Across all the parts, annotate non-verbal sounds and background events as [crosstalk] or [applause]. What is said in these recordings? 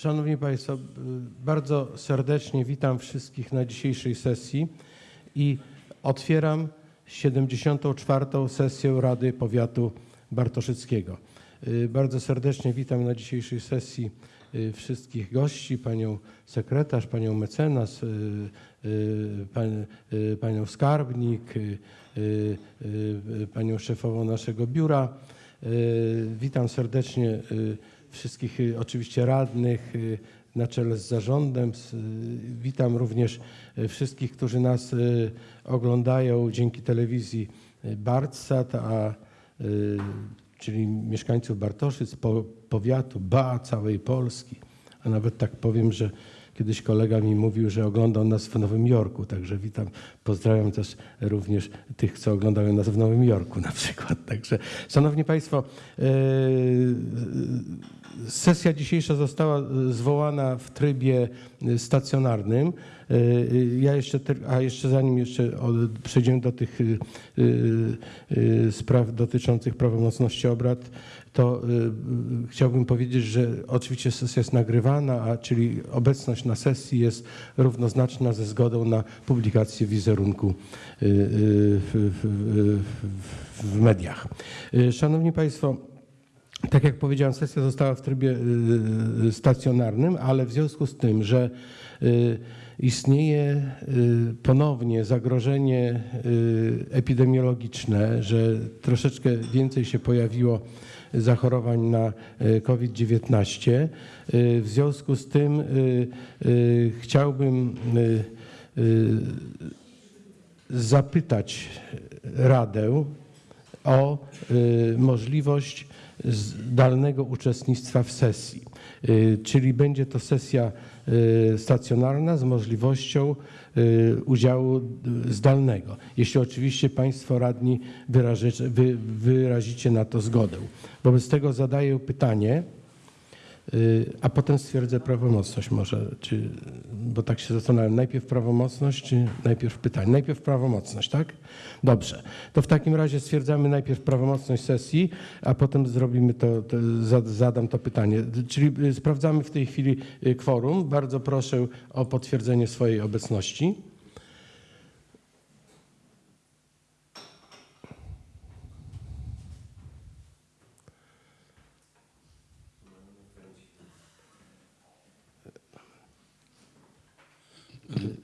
Szanowni Państwo, bardzo serdecznie witam wszystkich na dzisiejszej sesji i otwieram 74. sesję Rady Powiatu Bartoszyckiego. Y, Bardzo serdecznie witam na dzisiejszej sesji y, wszystkich gości, panią sekretarz, panią mecenas, y, pan, panią skarbnik, panią szefową naszego biura. Witam serdecznie wszystkich y, oczywiście radnych y, na czele z zarządem. Y, Witam również wszystkich, którzy nas oglądają dzięki telewizji Bartsat, a czyli mieszkańców Bartoszyc, po, powiatu, ba, całej Polski. A nawet tak powiem, że kiedyś kolega mi mówił, że oglądał nas w Nowym Jorku, także witam, pozdrawiam też również tych, co oglądają nas w Nowym Jorku na przykład. Także, Szanowni Państwo, e, sesja dzisiejsza została e, zwołana w trybie e, stacjonarnym. E, Ja jeszcze, a jeszcze zanim jeszcze przejdziemy do tych spraw dotyczących prawomocności obrad, to chciałbym powiedzieć, że oczywiście sesja jest nagrywana, a czyli obecność na sesji jest równoznaczna ze zgodą na publikację wizerunku w, mediach. Szanowni Państwo, tak jak powiedziałem, sesja została w trybie y, y, stacjonarnym, ale w związku z tym, że y, istnieje ponownie zagrożenie epidemiologiczne, że troszeczkę więcej się pojawiło zachorowań na y, COVID-19, y, w związku z tym chciałbym zapytać Radę o możliwość zdalnego uczestnictwa w sesji. Y, Czyli będzie to sesja y, stacjonarna z możliwością y, udziału zdalnego. Jeśli oczywiście Państwo radni wyrazicie na to zgodę. Wobec tego zadaję pytanie, a potem stwierdzę prawomocność może, czy, bo tak się zastanawiam, najpierw prawomocność, czy najpierw pytanie? Najpierw prawomocność, tak? Dobrze. To w takim razie stwierdzamy najpierw prawomocność sesji, a potem zrobimy to, to za- zadam to pytanie. Czyli y, sprawdzamy w tej chwili y, kworum. Bardzo proszę o potwierdzenie swojej obecności.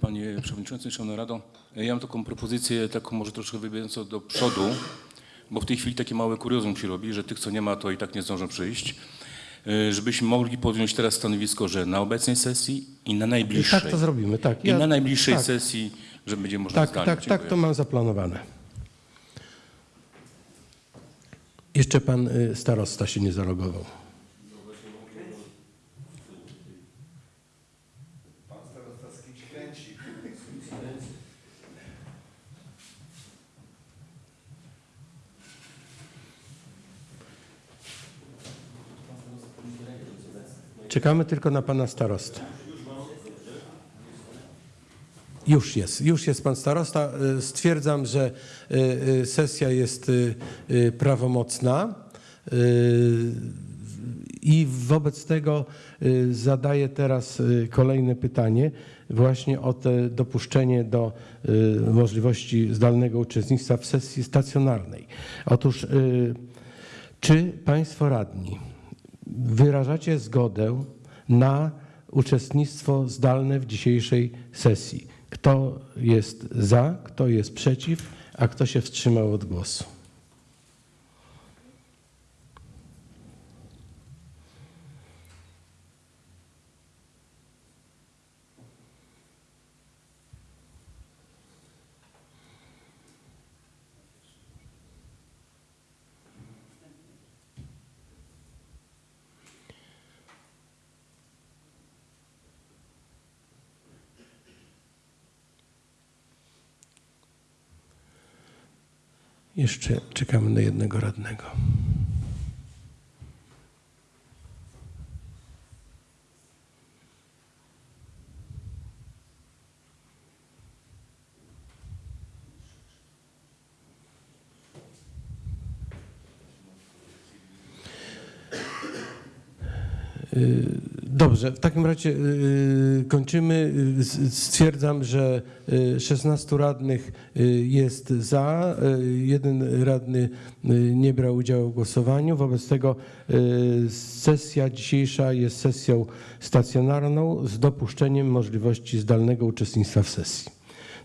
Panie Przewodniczący, Szanowna Rado, ja mam taką propozycję, taką może troszkę wybiegającą do przodu, bo w tej chwili takie małe kuriozum się robi, że tych, co nie ma, to i tak nie zdążą przyjść. Y, Żebyśmy mogli podjąć teraz stanowisko, że na obecnej sesji i na I najbliższej. tak to zrobimy, tak. I na najbliższej tak, sesji, że będzie można Tak, zdalnie. tak, tak, Dziękuję. to mam zaplanowane. Jeszcze pan y, starosta się nie zalogował. Czekamy tylko na pana starostę. Już jest, już jest pan starosta. Y, Stwierdzam, że y, y, sesja jest prawomocna i wobec tego zadaję teraz kolejne pytanie właśnie o te dopuszczenie do możliwości zdalnego uczestnictwa w sesji stacjonarnej. Otóż czy państwo radni wyrażacie zgodę na uczestnictwo zdalne w dzisiejszej sesji. Kto jest za, kto jest przeciw, a kto się wstrzymał od głosu? Jeszcze czekamy na jednego radnego. Dobrze, w takim razie y, kończymy. Y, Stwierdzam, że y, 16 radnych y, jest za, y, jeden radny y, nie brał udziału w głosowaniu. Wobec tego y, sesja dzisiejsza jest sesją stacjonarną z dopuszczeniem możliwości zdalnego uczestnictwa w sesji.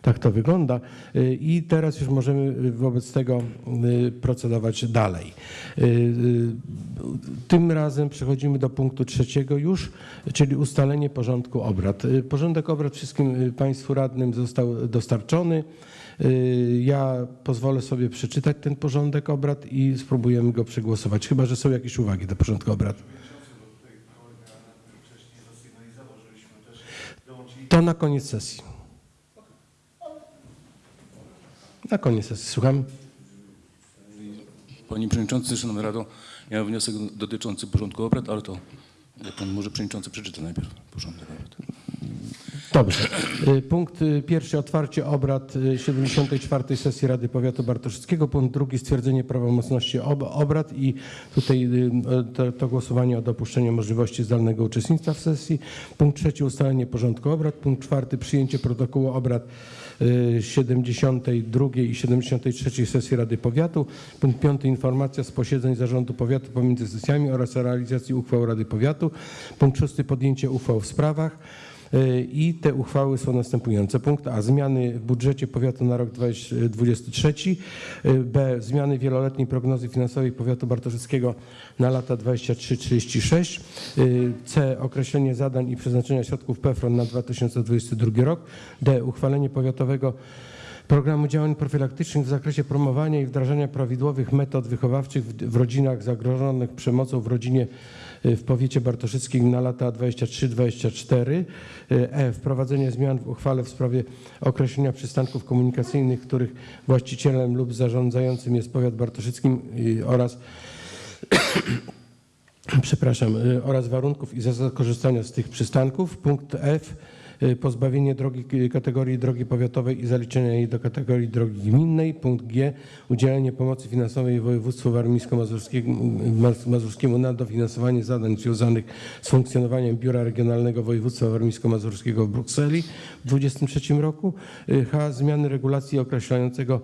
Tak to wygląda Y, i teraz już możemy wobec tego y, procedować dalej. Y, Tym razem przechodzimy do punktu trzeciego już, czyli ustalenie porządku obrad. Porządek obrad wszystkim Państwu radnym został dostarczony. Ja pozwolę sobie przeczytać ten porządek obrad i spróbujemy go przegłosować, chyba że są jakieś uwagi do porządku obrad. To na koniec sesji. Na koniec sesji, słucham. Panie Przewodniczący, Szanowna Rado, ja mam wniosek dotyczący porządku obrad, ale to Pan może Przewodniczący przeczyta najpierw porządek obrad. Dobrze. Y, Punkt y, pierwszy otwarcie obrad y, 74. sesji Rady Powiatu Bartoszyckiego. Punkt drugi stwierdzenie prawomocności ob obrad i tutaj y, to, to głosowanie o dopuszczeniu możliwości zdalnego uczestnictwa w sesji. Punkt trzeci ustalenie porządku obrad. Punkt czwarty przyjęcie protokołu obrad y, 72 i 73 sesji Rady Powiatu. Punkt piąty informacja z posiedzeń Zarządu Powiatu pomiędzy sesjami oraz realizacji uchwał Rady Powiatu. Punkt szósty podjęcie uchwał w sprawach. Y, I te uchwały są następujące. Punkt A. Zmiany w budżecie powiatu na rok 2023. Y, B. Zmiany wieloletniej prognozy finansowej powiatu bartoszyckiego na lata 23-36. Y, C. Określenie zadań i przeznaczenia środków PFRON na 2022 rok. D. Uchwalenie powiatowego Programu działań profilaktycznych w zakresie promowania i wdrażania prawidłowych metod wychowawczych w, rodzinach zagrożonych przemocą w rodzinie y, w powiecie bartoszyckim na lata 23-24. Y, E. Wprowadzenie zmian w uchwale w sprawie określenia przystanków komunikacyjnych, których właścicielem lub zarządzającym jest powiat bartoszyckim y, oraz [coughs] przepraszam, y, oraz warunków i zasad korzystania z tych przystanków. Punkt F. y, Pozbawienie drogi y, kategorii drogi powiatowej i zaliczenia jej do kategorii drogi gminnej. Punkt G. Udzielenie pomocy finansowej województwu warmińsko-mazurskiemu Maz- mazurskiemu na dofinansowanie zadań związanych z funkcjonowaniem Biura Regionalnego Województwa Warmińsko-Mazurskiego w Brukseli w 2023 roku. Y, H. Zmiany regulacji określającego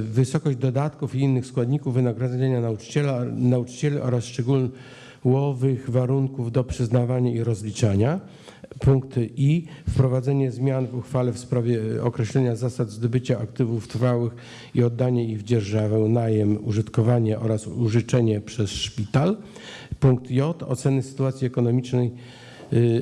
wysokość dodatków i innych składników wynagrodzenia nauczyciela, nauczycieli oraz szczegółowych warunków do przyznawania i rozliczania. Punkt I. Wprowadzenie zmian w uchwale w sprawie y, określenia zasad zdobycia aktywów trwałych i oddanie ich w dzierżawę, najem, użytkowanie oraz użyczenie przez szpital. Punkt J. Oceny sytuacji ekonomicznej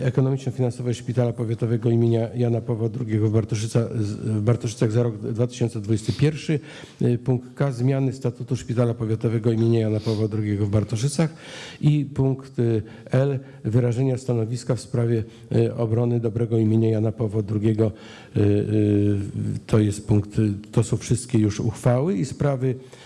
ekonomiczno-finansowej Szpitala Powiatowego imienia Jana Pawła II w, Bartoszyca, w Bartoszycach za rok 2021. Y, Punkt K. Zmiany statutu Szpitala Powiatowego imienia Jana Pawła II w Bartoszycach. I punkt y, L. Wyrażenia stanowiska w sprawie y, obrony dobrego imienia Jana Pawła II. Y, y, To jest punkt, y, to są wszystkie już uchwały i sprawy y,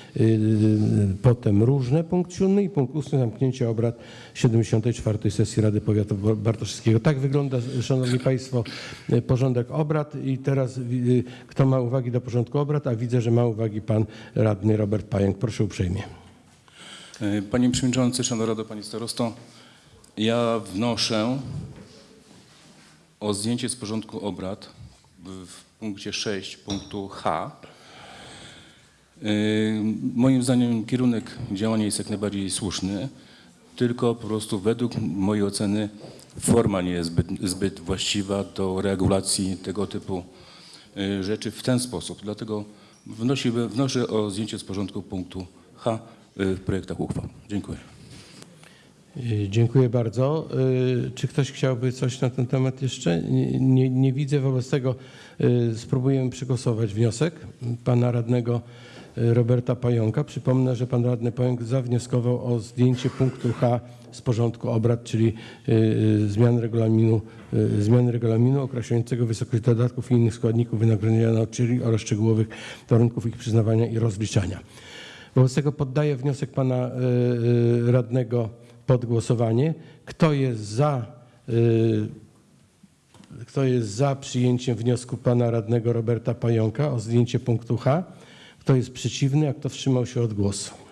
potem różne, punkt siódmy i punkt ósmy zamknięcie obrad 74. sesji Rady Powiatu Bartoszyckiego. Tak wygląda, Szanowni Państwo, y, porządek obrad i teraz y, kto ma uwagi do porządku obrad, a widzę, że ma uwagi Pan Radny Robert Pająk. Proszę uprzejmie. Panie Przewodniczący, Szanowna Rado, Panie Starosto, ja wnoszę o zdjęcie z porządku obrad w punkcie 6 punktu H. E, Moim zdaniem kierunek działania jest jak najbardziej słuszny, tylko po prostu według mojej oceny forma nie jest zbyt, zbyt właściwa do regulacji tego typu e, rzeczy w ten sposób. Dlatego wnosi, wnoszę o zdjęcie z porządku punktu H w projektach uchwał. Dziękuję. Y, Dziękuję bardzo. Y, Czy ktoś chciałby coś na ten temat jeszcze? Nie, nie, nie widzę, wobec tego y, spróbujemy przegłosować wniosek pana radnego y, Roberta Pająka. Przypomnę, że pan radny Pająk zawnioskował o zdjęcie punktu H z porządku obrad, czyli y, y, zmian regulaminu, y, zmiany regulaminu określającego wysokość dodatków i innych składników wynagrodzenia nauczycieli oraz szczegółowych warunków ich przyznawania i rozliczania. Wobec tego poddaję wniosek pana radnego pod głosowanie. Kto jest za, kto jest za przyjęciem wniosku pana radnego Roberta Pająka o zdjęcie punktu H? Kto jest przeciwny, a kto wstrzymał się od głosu?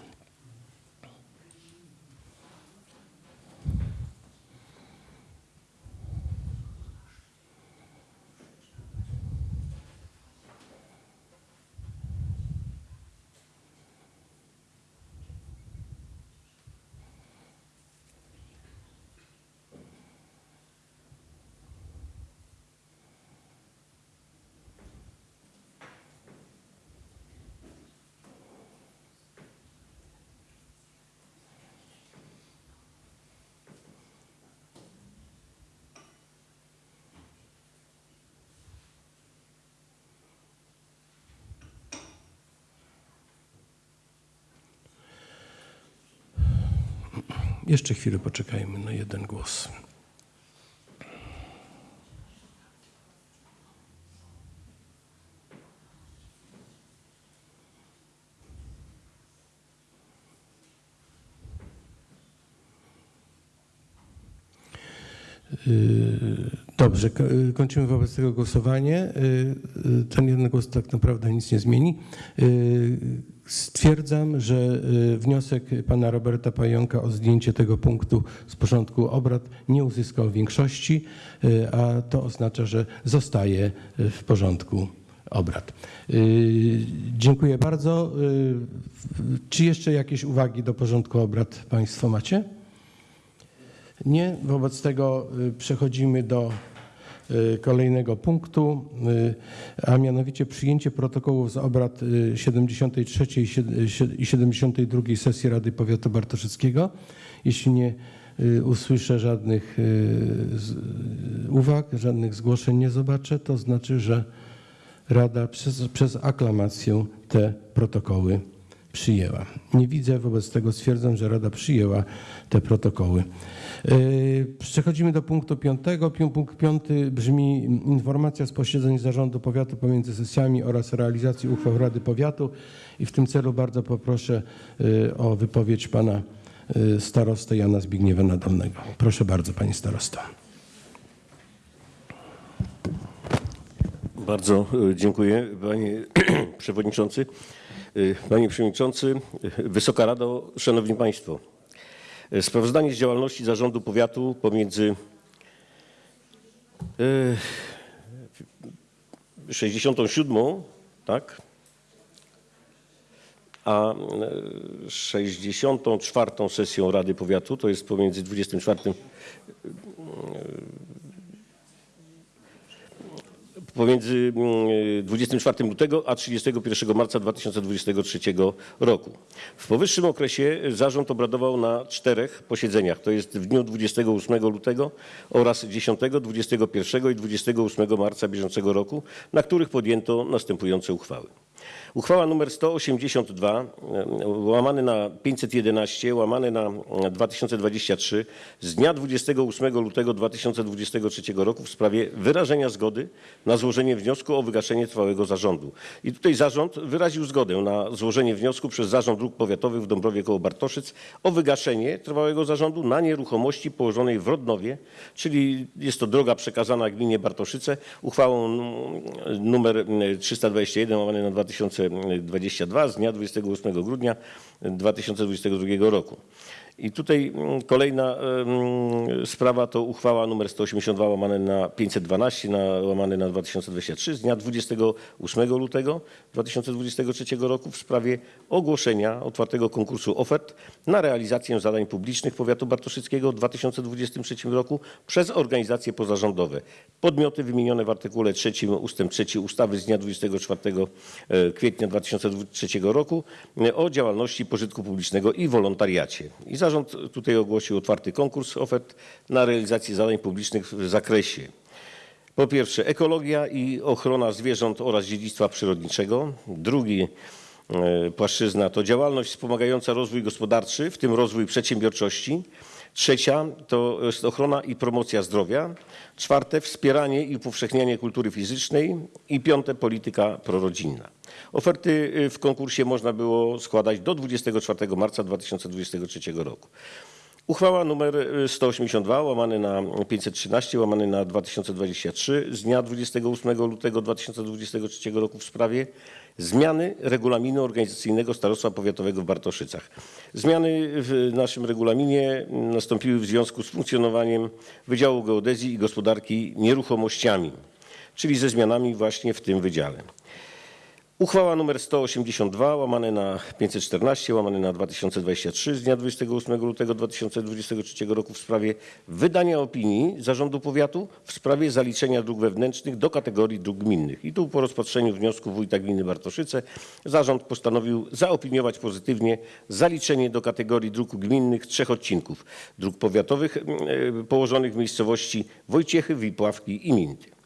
Jeszcze chwilę poczekajmy na jeden głos. Dobrze, yy, kończymy wobec tego głosowanie. Yy, yy, Ten jeden głos tak naprawdę nic nie zmieni. Stwierdzam, że wniosek pana Roberta Pająka o zdjęcie tego punktu z porządku obrad nie uzyskał większości, a to oznacza, że zostaje w porządku obrad. Dziękuję bardzo. Czy jeszcze jakieś uwagi do porządku obrad państwo macie? Nie. Wobec tego y, przechodzimy do y, kolejnego punktu, y, a mianowicie przyjęcie protokołów z obrad y, 73 i sied- i 72 sesji Rady Powiatu Bartoszyckiego. Jeśli nie usłyszę żadnych uwag, żadnych zgłoszeń nie zobaczę, to znaczy, że Rada przez, przez aklamację te protokoły przyjęła. Nie widzę, wobec tego stwierdzam, że Rada przyjęła te protokoły. Yy, Przechodzimy do punktu piątego. Pią- Punkt piąty brzmi informacja z posiedzeń Zarządu Powiatu pomiędzy sesjami oraz realizacji uchwał Rady Powiatu i w tym celu bardzo poproszę yy, o wypowiedź pana yy, starostę Jana Zbigniewa Nadolnego. Proszę bardzo, pani starosto. Bardzo e, dziękuję, panie [clears throat] przewodniczący. E, Panie przewodniczący, e, Wysoka Rado, szanowni państwo. E, Sprawozdanie z działalności zarządu powiatu pomiędzy e, 67, tak, a e, 64 sesją Rady Powiatu, to jest pomiędzy 24 pomiędzy mm, 24 lutego a 31 marca 2023 roku. W powyższym okresie zarząd obradował na czterech posiedzeniach, to jest w dniu 28 lutego oraz 10, 21 i 28 marca bieżącego roku, na których podjęto następujące uchwały. Uchwała nr 182 e, łamany na 511 łamany na e, 2023 z dnia 28 lutego 2023 roku w sprawie wyrażenia zgody na złożenie wniosku o wygaszenie trwałego zarządu. I tutaj zarząd wyraził zgodę na złożenie wniosku przez Zarząd Dróg Powiatowych w Dąbrowie koło Bartoszyc o wygaszenie trwałego zarządu na nieruchomości położonej w Rodnowie, czyli jest to droga przekazana gminie Bartoszyce uchwałą numer 321 łamane na 2022 z dnia 28 grudnia 2022 roku. I tutaj mm, kolejna sprawa to uchwała nr 182 łamane na 512 na, łamane na 2023 z dnia 28 lutego 2023 roku w sprawie ogłoszenia otwartego konkursu ofert na realizację zadań publicznych powiatu bartoszyckiego w 2023 roku przez organizacje pozarządowe. Podmioty wymienione w artykule 3 ustęp 3 ustawy z dnia 24 e, kwietnia 2023 roku e, o działalności pożytku publicznego i wolontariacie. I zarząd tutaj ogłosił otwarty konkurs ofert na realizację zadań publicznych w zakresie po pierwsze ekologia i ochrona zwierząt oraz dziedzictwa przyrodniczego. Drugi e, płaszczyzna to działalność wspomagająca rozwój gospodarczy, w tym rozwój przedsiębiorczości. Trzecia to jest ochrona i promocja zdrowia. Czwarte wspieranie i upowszechnianie kultury fizycznej. I piąte polityka prorodzinna. Oferty y, w konkursie można było składać do 24 marca 2023 roku. Uchwała nr 182 łamany na 513 łamany na 2023 z dnia 28 lutego 2023 roku w sprawie zmiany regulaminu organizacyjnego Starostwa Powiatowego w Bartoszycach. Zmiany w naszym regulaminie nastąpiły w związku z funkcjonowaniem Wydziału Geodezji i Gospodarki Nieruchomościami, czyli ze zmianami właśnie w tym wydziale. Uchwała nr 182 łamane na 514 łamane na 2023 z dnia 28 lutego 2023 roku w sprawie wydania opinii Zarządu Powiatu w sprawie zaliczenia dróg wewnętrznych do kategorii dróg gminnych. I tu po rozpatrzeniu wniosku wójta gminy Bartoszyce zarząd postanowił zaopiniować pozytywnie zaliczenie do kategorii dróg gminnych trzech odcinków dróg powiatowych e, położonych w miejscowości Wojciechy, Wipławki i Minty.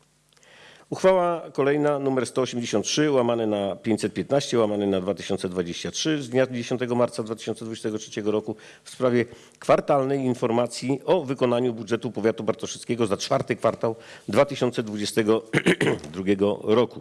Uchwała kolejna numer 183 łamane na 515 łamane na 2023 z dnia 10 marca 2023 roku w sprawie kwartalnej informacji o wykonaniu budżetu powiatu bartoszyckiego za czwarty kwartał 2022 [clears throat] roku.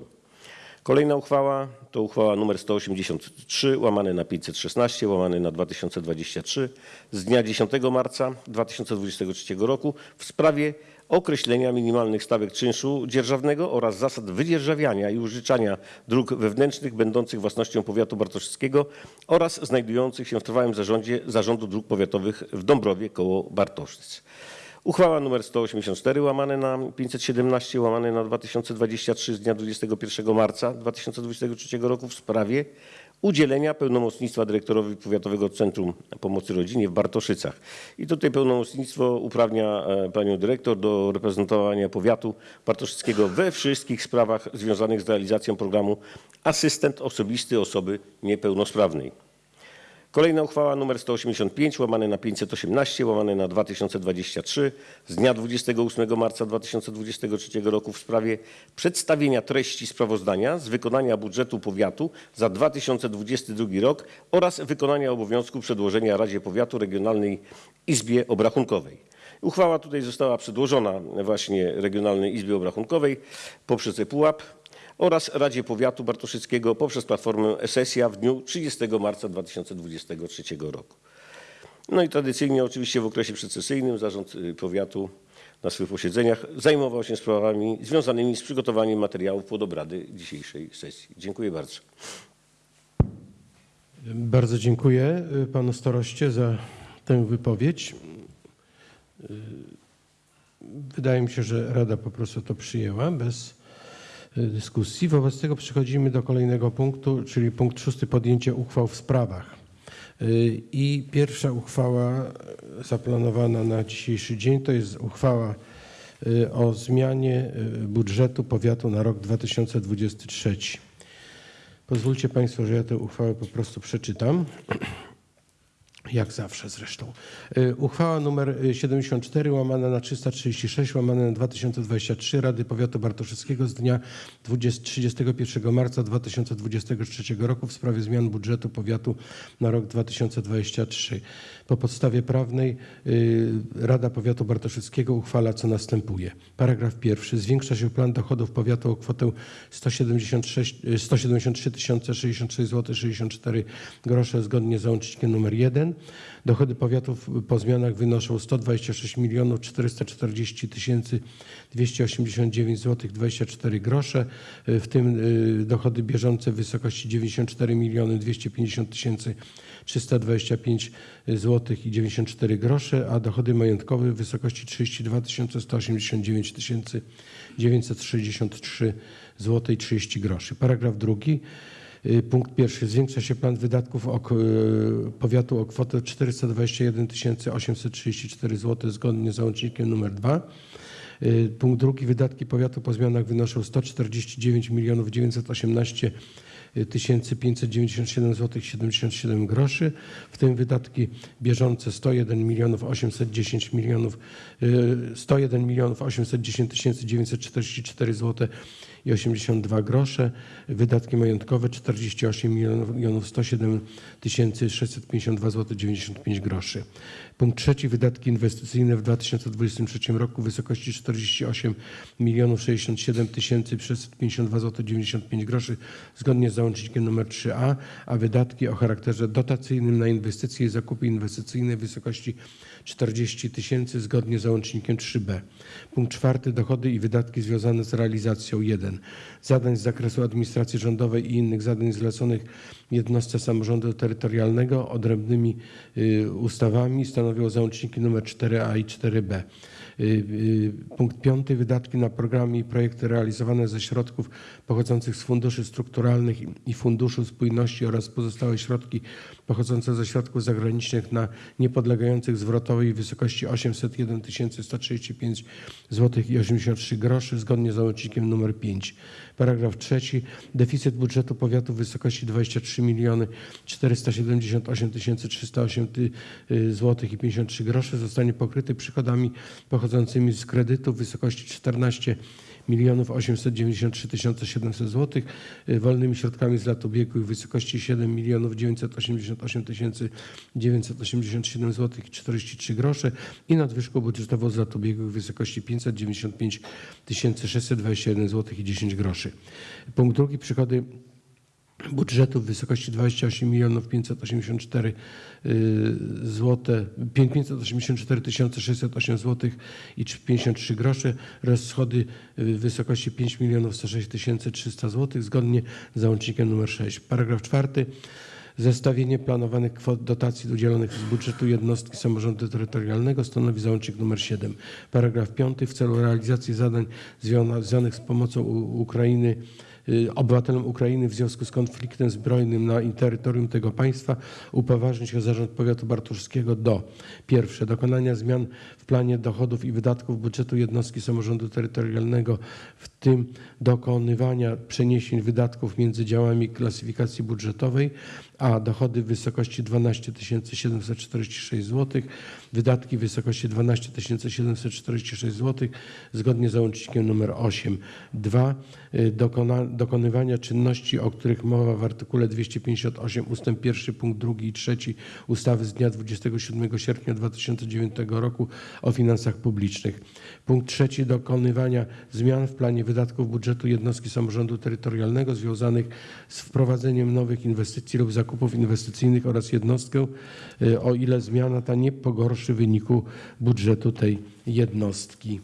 Kolejna uchwała to uchwała nr 183 łamane na 516 łamane na 2023 z dnia 10 marca 2023 roku w sprawie określenia minimalnych stawek czynszu dzierżawnego oraz zasad wydzierżawiania i użyczania dróg wewnętrznych będących własnością powiatu bartoszyckiego oraz znajdujących się w trwałym zarządzie Zarządu Dróg Powiatowych w Dąbrowie koło Bartoszyc. Uchwała nr 184 łamane na 517 łamane na 2023 z dnia 21 marca 2023 roku w sprawie udzielenia pełnomocnictwa dyrektorowi Powiatowego Centrum Pomocy Rodzinie w Bartoszycach. I tutaj pełnomocnictwo uprawnia e, panią dyrektor do reprezentowania powiatu bartoszyckiego we wszystkich sprawach związanych z realizacją programu Asystent Osobisty Osoby Niepełnosprawnej. Kolejna uchwała nr 185 łamane na 518 łamane na 2023 z dnia 28 marca 2023 roku w sprawie przedstawienia treści sprawozdania z wykonania budżetu powiatu za 2022 rok oraz wykonania obowiązku przedłożenia Radzie Powiatu Regionalnej Izbie Obrachunkowej. Uchwała tutaj została przedłożona właśnie Regionalnej Izbie Obrachunkowej poprzez ePUAP oraz Radzie Powiatu Bartoszyckiego poprzez platformę Esesia w dniu 30 marca 2023 roku. No i tradycyjnie oczywiście w okresie przedsesyjnym Zarząd y, Powiatu na swych posiedzeniach zajmował się sprawami związanymi z przygotowaniem materiałów pod obrady dzisiejszej sesji. Dziękuję bardzo. Bardzo dziękuję y, panu staroście za tę wypowiedź. Y, Wydaje mi się, że Rada po prostu to przyjęła bez dyskusji. Wobec tego przechodzimy do kolejnego punktu, czyli punkt szósty podjęcie uchwał w sprawach. Y, I pierwsza uchwała y, zaplanowana na dzisiejszy dzień to jest uchwała o zmianie budżetu powiatu na rok 2023. Pozwólcie Państwo, że ja tę uchwałę po prostu przeczytam. [clears throat] Jak zawsze zresztą. Y, Uchwała numer 74 łamane na 336 łamane na 2023 Rady Powiatu Bartoszyckiego z dnia 20, 31 marca 2023 roku w sprawie zmian budżetu powiatu na rok 2023. Po podstawie prawnej y, Rada Powiatu Bartoszyckiego uchwala co następuje. Paragraf pierwszy. Zwiększa się plan dochodów powiatu o kwotę 176, y, 173 066 zł 64 grosze zgodnie z załącznikiem nr 1. Dochody powiatów po zmianach wynoszą 126 milionów 440 tysięcy 289 zł 24 grosze, y, w tym y, dochody bieżące w wysokości 94 miliony 250 tysięcy 325 zł i 94 grosze, a dochody majątkowe w wysokości 32 189 tysięcy 963 zł i 30 groszy. Paragraf drugi. Y, Punkt pierwszy. Zwiększa się plan wydatków y, powiatu o kwotę 421 834 zł zgodnie z załącznikiem nr 2. Y, Punkt drugi. Wydatki powiatu po zmianach wynoszą 149 milionów 918 tysięcy 597 zł 77 groszy, w tym wydatki bieżące 101 milionów 810 milionów y, 101 milionów 810 tysięcy 944 zł i 82 grosze, wydatki majątkowe 48 milionów milionów 107 tysięcy 652 zł 95 groszy. Punkt trzeci, wydatki inwestycyjne w 2023 roku w wysokości 48 milionów 67 tysięcy 652 zł 95 groszy zgodnie z załącznikiem nr 3a, a wydatki o charakterze dotacyjnym na inwestycje i zakupy inwestycyjne w wysokości 40 tysięcy zgodnie z załącznikiem 3b. Punkt czwarty, dochody i wydatki związane z realizacją 1. Zadań z zakresu administracji rządowej i innych zadań zleconych jednostce samorządu terytorialnego odrębnymi y, ustawami stanowią załączniki nr 4a i 4b. Y, y, Punkt piąty. Wydatki na programy i projekty realizowane ze środków pochodzących z funduszy strukturalnych i- Funduszu Spójności oraz pozostałe środki pochodzące ze środków zagranicznych na niepodlegających zwrotowej wysokości 801 135 zł i 83 groszy zgodnie z załącznikiem nr 5. Paragraf trzeci. Deficyt budżetu powiatu w wysokości 23 miliony 478 308 zł i 53 groszy zostanie pokryty przychodami pochodzącymi pochodzącymi z kredytów w wysokości 14 milionów 893 700 zł, wolnymi środkami z lat ubiegłych w wysokości 7 milionów 988 987 zł i 43 grosze i nadwyżką budżetową z lat ubiegłych w wysokości 595 621 zł i 10 groszy. Punkt drugi, przychody budżetu w wysokości 28 milionów 584 zł, 584 608 zł i 53 grosze oraz schody w wysokości 5 milionów 106 300 zł zgodnie z załącznikiem nr 6. Paragraf czwarty. Zestawienie planowanych kwot dotacji udzielonych z budżetu jednostki samorządu terytorialnego stanowi załącznik nr 7. Paragraf 5. W celu realizacji zadań związanych z pomocą Ukrainy obywatelom Ukrainy w związku z konfliktem zbrojnym na terytorium tego państwa upoważnić się Zarząd Powiatu Bartoszewskiego do pierwsze dokonania zmian w planie dochodów i wydatków budżetu jednostki samorządu terytorialnego, w tym dokonywania przeniesień wydatków między działami klasyfikacji budżetowej, a dochody w wysokości 12 746 zł, wydatki w wysokości 12 746 zł zgodnie z załącznikiem nr 8. 2. Dokona, dokonywania czynności, o których mowa w artykule 258 ust. 1 punkt 2 i 3 ustawy z dnia 27 sierpnia 2009 roku o finansach publicznych. Punkt trzeci dokonywania zmian w planie wydatków budżetu jednostki samorządu terytorialnego związanych z wprowadzeniem nowych inwestycji lub zakupów inwestycyjnych oraz jednostkę, y, o ile zmiana ta nie pogorszy wyniku budżetu tej jednostki.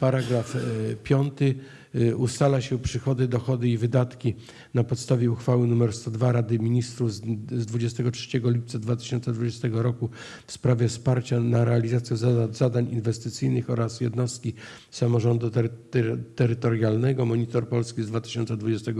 Paragraf e, piąty. E, Ustala się przychody, dochody i wydatki na podstawie uchwały nr 102 Rady Ministrów z z 23 lipca 2020 roku w sprawie wsparcia na realizację zada- zadań inwestycyjnych oraz jednostki samorządu tery- tery- terytorialnego. Monitor Polski z 2020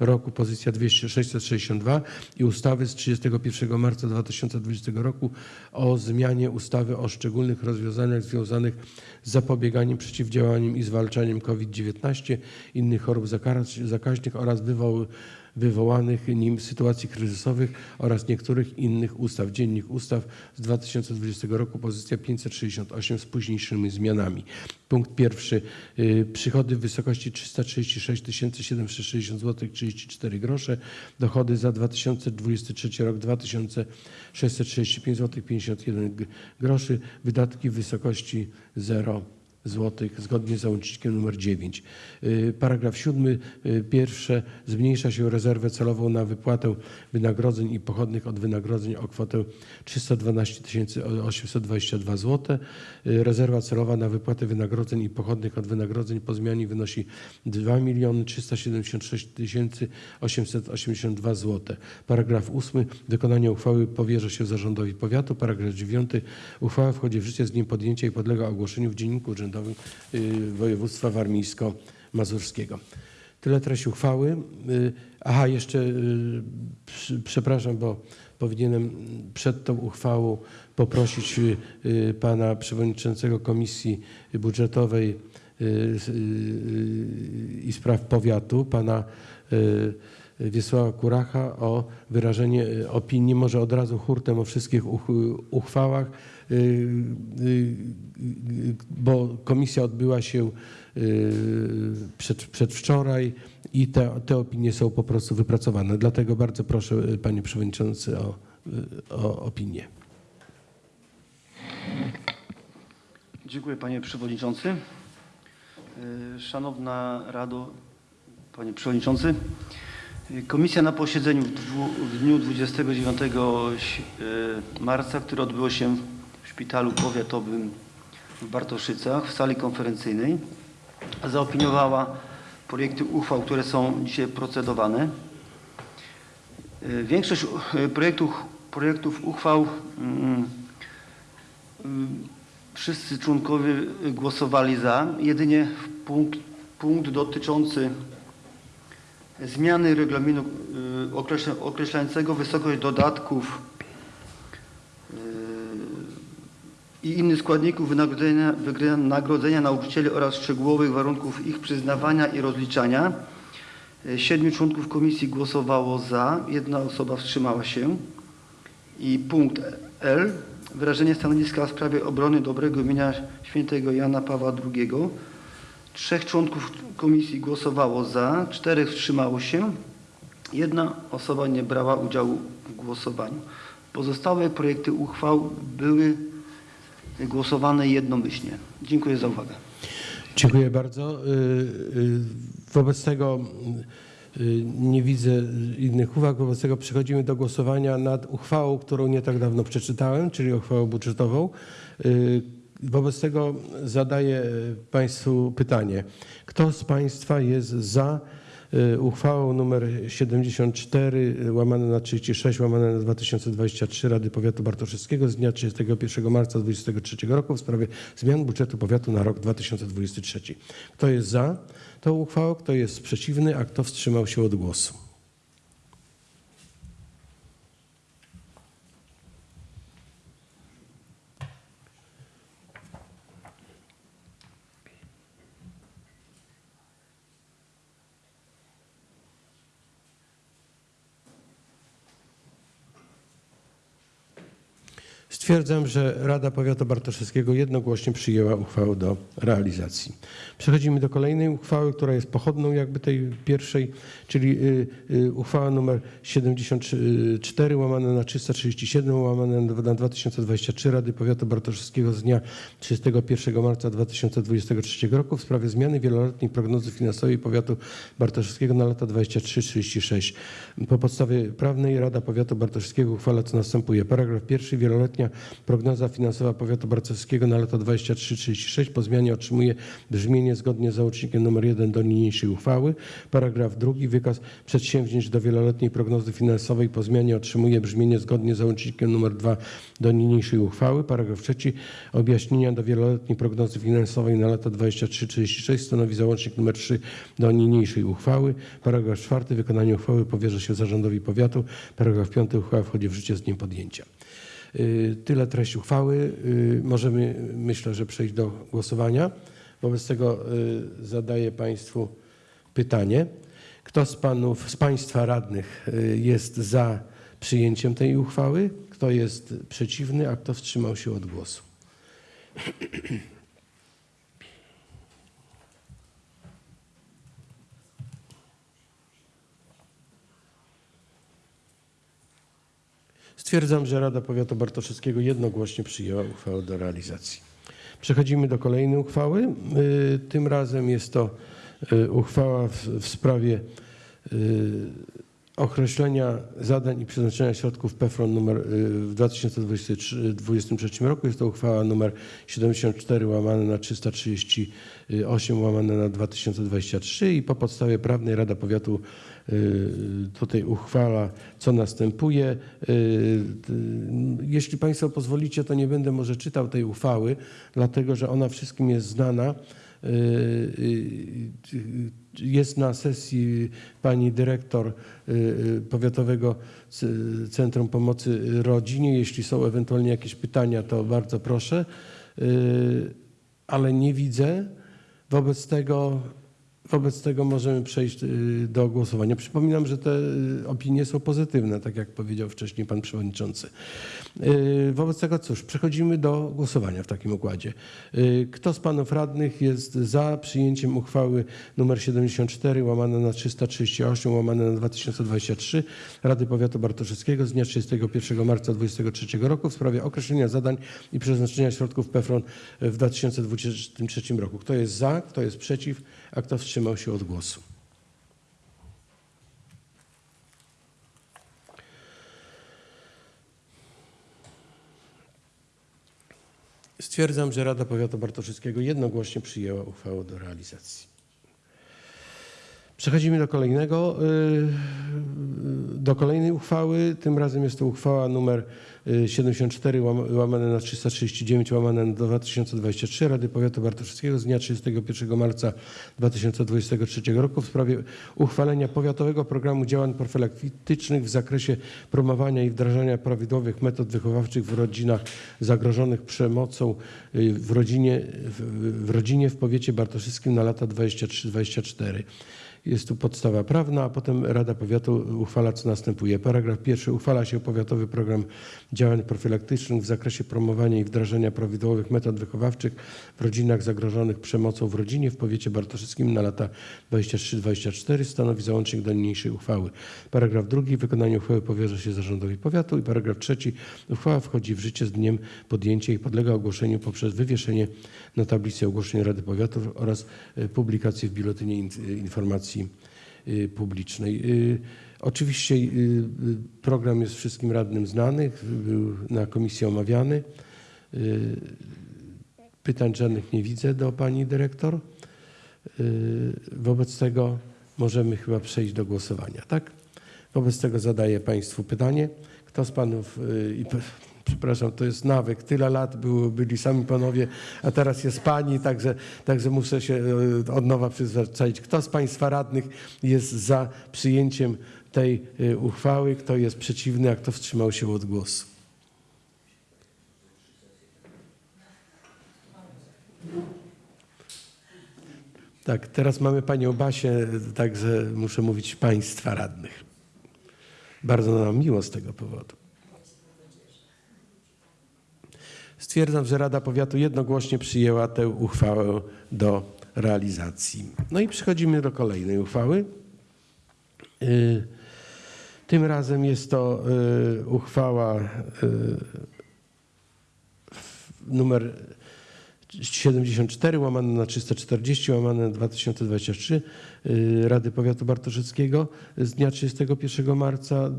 roku, pozycja 200 662 i ustawy z 31 marca 2020 roku o zmianie ustawy o szczególnych rozwiązaniach związanych z zapobieganiem, przeciwdziałaniem i zwalczaniem COVID-19, innych chorób zakaźnych oraz wywoł, wywołanych nim sytuacji kryzysowych oraz niektórych innych ustaw. Dziennik Ustaw z 2020 roku, pozycja 568 z późniejszymi zmianami. Punkt pierwszy. y, Przychody w wysokości 336 760 zł 34 grosze. Dochody za 2023 rok 2635 zł 51 g- groszy. Wydatki w wysokości 0 złotych zgodnie z załącznikiem nr 9. Y, Paragraf 7. Pierwsze zmniejsza się rezerwę celową na wypłatę wynagrodzeń i pochodnych od wynagrodzeń o kwotę 312 822 zł. Y, Rezerwa celowa na wypłatę wynagrodzeń i pochodnych od wynagrodzeń po zmianie wynosi 2 376 882 zł. Paragraf 8. Wykonanie uchwały powierza się zarządowi powiatu. Paragraf 9. Uchwała wchodzi w życie z dniem podjęcia i podlega ogłoszeniu w Dzienniku Urzędowym y, Województwa Warmińsko-Mazurskiego. Tyle treść uchwały. Y, Aha, jeszcze y, przepraszam, bo powinienem przed tą uchwałą poprosić pana przewodniczącego Komisji Budżetowej i Spraw Powiatu, pana Wiesława Kuracha o wyrażenie opinii, może od razu hurtem o wszystkich uch- uchwałach, bo komisja odbyła się y, przed, przedwczoraj i te, te opinie są po prostu wypracowane. Dlatego bardzo proszę y, panie przewodniczący o, y, o opinię. Dziękuję panie przewodniczący. Szanowna Rado, panie przewodniczący. Komisja na posiedzeniu w, dniu 29 ś- e, marca, które odbyło się szpitalu powiatowym w Bartoszycach w sali konferencyjnej, zaopiniowała projekty uchwał, które są dzisiaj procedowane. E, Większość e, projektów, projektów uchwał mm, mm, Wszyscy członkowie głosowali za. Jedynie punkt, punkt dotyczący zmiany regulaminu określa, określającego wysokość dodatków y, i innych składników wynagrodzenia, wynagrodzenia nauczycieli oraz szczegółowych warunków ich przyznawania i rozliczania. Y, Siedmiu członków komisji głosowało za, jedna osoba wstrzymała się. I punkt L wyrażenie stanowiska w sprawie obrony dobrego imienia świętego Jana Pawła II. Trzech członków komisji głosowało za, czterech wstrzymało się, jedna osoba nie brała udziału w głosowaniu. Pozostałe projekty uchwał były głosowane jednomyślnie. Dziękuję za uwagę. Dziękuję bardzo. Y, y, Wobec tego y, nie widzę innych uwag. Wobec tego przechodzimy do głosowania nad uchwałą, którą nie tak dawno przeczytałem, czyli uchwałą budżetową. Wobec tego zadaję Państwu pytanie. Kto z Państwa jest za uchwałą nr 74 łamane na 36 łamane na 2023 Rady Powiatu Bartoszewskiego z dnia 31 marca 2023 roku w sprawie zmian budżetu powiatu na rok 2023. Kto jest za tą uchwałą, kto jest przeciwny, a kto wstrzymał się od głosu? Stwierdzam, że Rada Powiatu Bartoszewskiego jednogłośnie przyjęła uchwałę do realizacji. Przechodzimy do kolejnej uchwały, która jest pochodną jakby tej pierwszej, czyli y, y, uchwała nr 74 łamane na 337 łamane na 2023 Rady Powiatu Bartoszewskiego z dnia 31 marca 2023 roku w sprawie zmiany wieloletniej prognozy finansowej Powiatu Bartoszewskiego na lata 23-36. Po podstawie prawnej Rada Powiatu Bartoszewskiego uchwala co następuje. Paragraf pierwszy. Wieloletnia prognoza finansowa Powiatu Bartoszewskiego na lata 23-36 po zmianie otrzymuje brzmienie zgodnie z załącznikiem nr 1 do niniejszej uchwały. Paragraf drugi. Wykaz przedsięwzięć do wieloletniej prognozy finansowej po zmianie otrzymuje brzmienie zgodnie z załącznikiem nr 2 do niniejszej uchwały. Paragraf trzeci. Objaśnienia do wieloletniej prognozy finansowej na lata 23-36 stanowi załącznik nr 3 do niniejszej uchwały. Paragraf czwarty. Wykonanie uchwały powierza się zarządowi powiatu. Paragraf piąty. Uchwała wchodzi w życie z dniem podjęcia. Y, Tyle treść uchwały. Y, Możemy, myślę, że przejść do głosowania. Wobec tego y, zadaję Państwu pytanie. Kto z panów, z Państwa radnych jest za przyjęciem tej uchwały? Kto jest przeciwny, a kto wstrzymał się od głosu? Stwierdzam, że Rada Powiatu Bartoszewskiego jednogłośnie przyjęła uchwałę do realizacji. Przechodzimy do kolejnej uchwały. Y, Tym razem jest to y, uchwała w, w sprawie y, określenia zadań i przeznaczenia środków PFRON numer w 2023 roku. Jest to uchwała numer 74 łamane na 338 łamane na 2023 i po podstawie prawnej Rada Powiatu tutaj uchwala, co następuje. Y, y, Jeśli Państwo pozwolicie, to nie będę może czytał tej uchwały, dlatego że ona wszystkim jest znana. Y, y, y, Jest na sesji pani dyrektor y, y, Powiatowego Centrum Pomocy Rodzinie. Jeśli są ewentualnie jakieś pytania, to bardzo proszę, Y, ale nie widzę. Wobec tego, wobec tego możemy przejść y, do głosowania. Przypominam, że te y, opinie są pozytywne, tak jak powiedział wcześniej pan przewodniczący. Y, Wobec tego cóż, przechodzimy do głosowania w takim układzie. Kto z panów radnych jest za przyjęciem uchwały nr 74 łamane na 338 łamane na 2023 Rady Powiatu Bartoszewskiego z dnia 31 marca 2023 roku w sprawie określenia zadań i przeznaczenia środków PFRON w 2023 roku. Kto jest za, kto jest przeciw, a kto wstrzymał się od głosu? Stwierdzam, że Rada Powiatu Bartoszewskiego jednogłośnie przyjęła uchwałę do realizacji. Przechodzimy do kolejnego, y, do kolejnej uchwały. Tym razem jest to uchwała numer y, 74 łam- łamane na 339 łamane na 2023 Rady Powiatu Bartoszewskiego z dnia 31 marca 2023 roku w sprawie uchwalenia powiatowego programu działań profilaktycznych w zakresie promowania i wdrażania prawidłowych metod wychowawczych w rodzinach zagrożonych przemocą y, w rodzinie w, w rodzinie w powiecie bartoszewskim na lata 23-24. Jest tu podstawa prawna, a potem Rada Powiatu uchwala, co następuje. Paragraf pierwszy. Uchwala się powiatowy program działań profilaktycznych w zakresie promowania i wdrażania prawidłowych metod wychowawczych w rodzinach zagrożonych przemocą w rodzinie w powiecie bartoszyckim na lata 23-24 stanowi załącznik do niniejszej uchwały. Paragraf drugi. Wykonanie uchwały powierza się zarządowi powiatu i paragraf trzeci. Uchwała wchodzi w życie z dniem podjęcia i podlega ogłoszeniu poprzez wywieszenie na tablicy ogłoszeń Rady Powiatu oraz e, publikację w Biuletynie In- Informacji y, Publicznej. Y, Oczywiście program jest wszystkim radnym znany, był na komisji omawiany. Pytań żadnych nie widzę do pani dyrektor. Wobec tego możemy chyba przejść do głosowania, tak? Wobec tego zadaję państwu pytanie. Kto z panów, i przepraszam, to jest nawyk, tyle lat było, byli sami panowie, a teraz jest pani, także, także muszę się y, od nowa przyzwyczaić. Kto z państwa radnych jest za przyjęciem tej y, uchwały, kto jest przeciwny, a kto wstrzymał się od głosu? Tak, teraz mamy panią Basię, także muszę mówić państwa radnych. Bardzo nam miło z tego powodu. Stwierdzam, że Rada Powiatu jednogłośnie przyjęła tę uchwałę do realizacji. No i przechodzimy do kolejnej uchwały. Y, Tym razem jest to y, uchwała y, numer 74 łamane na 340 łamane na 2023 y, Rady Powiatu Bartoszyckiego z dnia 31 marca y,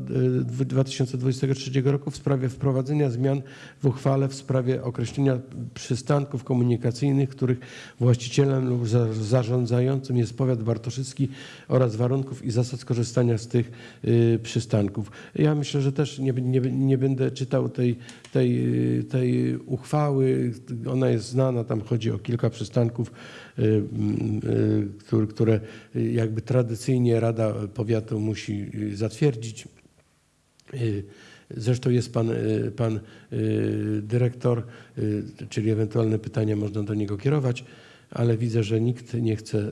dw- 2023 roku w sprawie wprowadzenia zmian w uchwale w sprawie określenia przystanków komunikacyjnych, których właścicielem lub za- zarządzającym jest powiat bartoszycki oraz warunków i zasad skorzystania z tych y, przystanków. Ja myślę, że też nie, nie, nie będę czytał tej, tej, y, tej uchwały. Ona jest znana, tam chodzi o kilka przystanków, y, y, które, jakby tradycyjnie Rada Powiatu musi y, zatwierdzić. Zresztą jest pan, pan dyrektor, czyli ewentualne pytania można do niego kierować, ale widzę, że nikt nie chce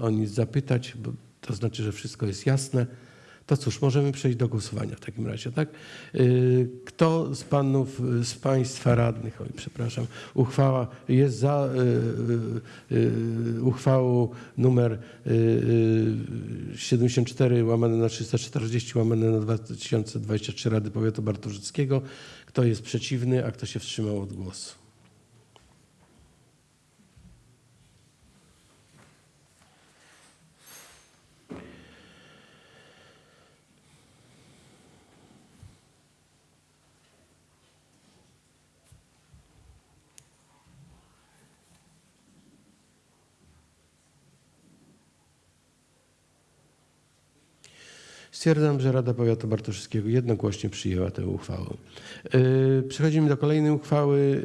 o nic zapytać, to znaczy, że wszystko jest jasne. To cóż, możemy przejść do głosowania w takim razie, tak? Y, Kto z panów, y, z państwa radnych, oj przepraszam, uchwała jest za y, uchwałą numer y, y, 74 łamane na 340 łamane na 2023 Rady Powiatu Bartoszyckiego. Kto jest przeciwny, a kto się wstrzymał od głosu? Stwierdzam, że Rada Powiatu Bartoszyckiego jednogłośnie przyjęła tę uchwałę. Yy, Przechodzimy do kolejnej uchwały.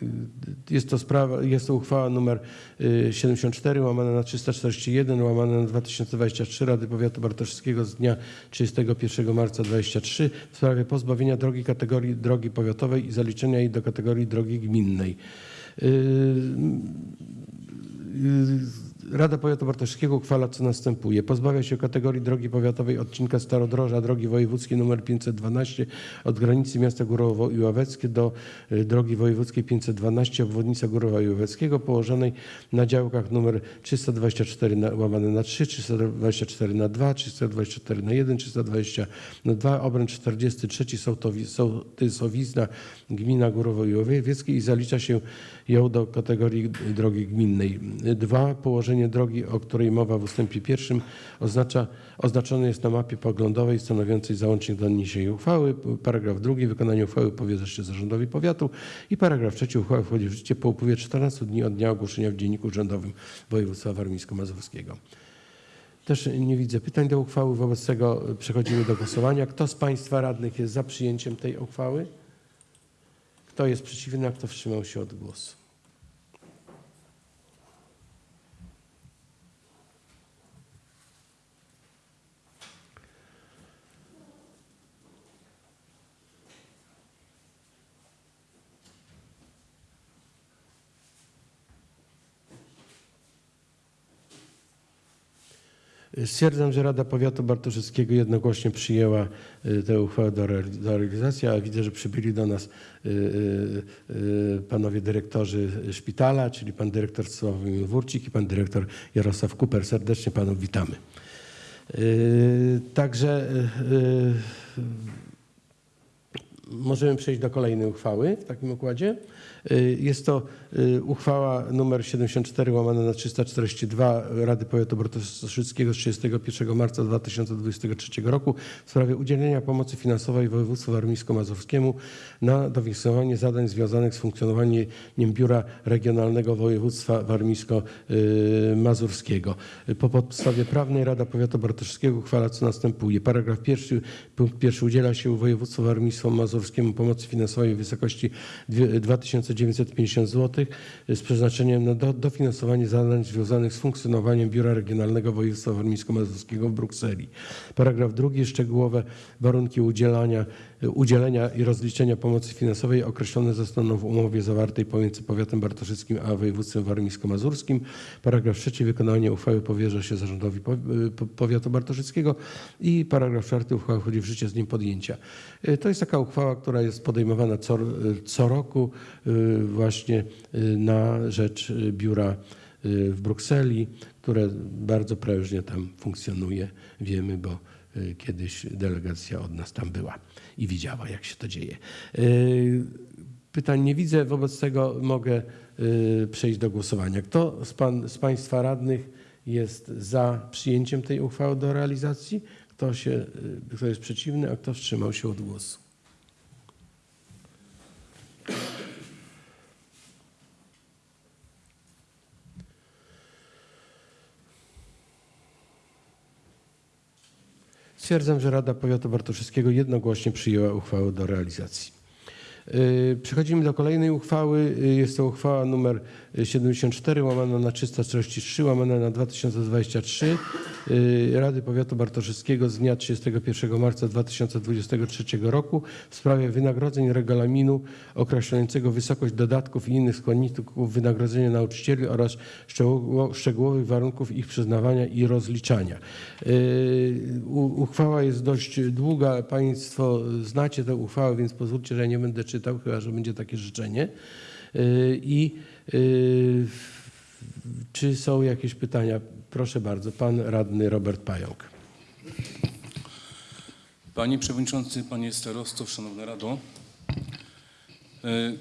Yy, Jest to, sprawa, jest to uchwała numer yy, 74 łamane na 341 łamane na 2023 Rady Powiatu Bartoszyckiego z dnia 31 marca 2023 w sprawie pozbawienia drogi kategorii drogi powiatowej i zaliczenia jej do kategorii drogi gminnej. Rada Powiatu Bartoszewskiego uchwala, co następuje. Pozbawia się kategorii drogi powiatowej odcinka Starodroża, drogi wojewódzkiej nr 512 od granicy miasta Górowo i Ławeckie do y, drogi wojewódzkiej 512 obwodnica Górowa i Ławeckiego położonej na działkach nr 324 na, łamane na 3, 324 na 2, 324 na 1, 320 na 2, obręcz 43 Sołtowi- Sołtysowizna gmina Górowo i zalicza się ją do kategorii drogi gminnej. Dwa, położenie drogi, o której mowa w ustępie pierwszym, oznacza, oznaczone jest na mapie poglądowej stanowiącej załącznik do niniejszej uchwały. Paragraf drugi, wykonanie uchwały powierza się zarządowi powiatu i paragraf trzeci, uchwała wchodzi w życie po upływie 14 dni od dnia ogłoszenia w Dzienniku Urzędowym Województwa Warmińsko-Mazurskiego. Też nie widzę pytań do uchwały, wobec tego przechodzimy do głosowania. Kto z Państwa radnych jest za przyjęciem tej uchwały? Kto jest przeciwny, a kto wstrzymał się od głosu? Stwierdzam, że Rada Powiatu Bartoszewskiego jednogłośnie przyjęła y, tę uchwałę do, reali- do realizacji, a widzę, że przybyli do nas y, y, panowie dyrektorzy szpitala, czyli pan dyrektor Sławomir Wórcik i pan dyrektor Jarosław Kuper. Serdecznie panów witamy. Także możemy przejść do kolejnej uchwały w takim układzie. Y, jest to y, uchwała numer 74 łamana na 342 Rady Powiatu Bratyszyckiego z 31 marca 2023 roku w sprawie udzielenia pomocy finansowej województwu warmińsko-mazurskiemu na dofinansowanie zadań związanych z funkcjonowaniem Biura Regionalnego Województwa Warmińsko-Mazurskiego. Po podstawie prawnej Rada Powiatu Bartoszewskiego uchwala co następuje. Paragraf pierwszy, punkt pierwszy udziela się województwu warmińsko-mazurskiemu pomocy finansowej w wysokości 2000 950 zł z przeznaczeniem na do, dofinansowanie zadań związanych z funkcjonowaniem Biura Regionalnego Województwa Warmińsko-Mazurskiego w Brukseli. Paragraf drugi, szczegółowe warunki udzielania udzielenia i rozliczenia pomocy finansowej określone zostaną w umowie zawartej pomiędzy powiatem bartoszyckim a województwem warmińsko-mazurskim. Paragraf trzeci. Wykonanie uchwały powierza się zarządowi po- powiatu bartoszyckiego i paragraf czwarty. Uchwała wchodzi w życie z dniem podjęcia. Y, To jest taka uchwała, która jest podejmowana co, co roku y, właśnie y, na rzecz y, biura y, w Brukseli, które bardzo prężnie tam funkcjonuje. Wiemy, bo y, kiedyś delegacja od nas tam była i widziała, jak się to dzieje. Y, Pytań nie widzę, wobec tego mogę y, przejść do głosowania. Kto z, pan, z Państwa radnych jest za przyjęciem tej uchwały do realizacji? Kto, się, y, kto jest przeciwny, a kto wstrzymał się od głosu? Stwierdzam, że Rada Powiatu Bartoszewskiego jednogłośnie przyjęła uchwałę do realizacji. Yy, Przechodzimy do kolejnej uchwały. Yy, Jest to uchwała numer 74 łamana na 343 łamana na 2023 yy, Rady Powiatu Bartoszewskiego z dnia 31 marca 2023 roku w sprawie wynagrodzeń regulaminu określającego wysokość dodatków i innych składników wynagrodzenia nauczycieli oraz szczegóło- szczegółowych warunków ich przyznawania i rozliczania. Uchwała jest dość długa. Państwo znacie tę uchwałę, więc pozwólcie, że ja nie będę czytał, chyba że będzie takie życzenie. Yy, I yy, czy są jakieś pytania? Proszę bardzo, pan radny Robert Pająk. Panie Przewodniczący, Panie Starosto, Szanowna Rado, e,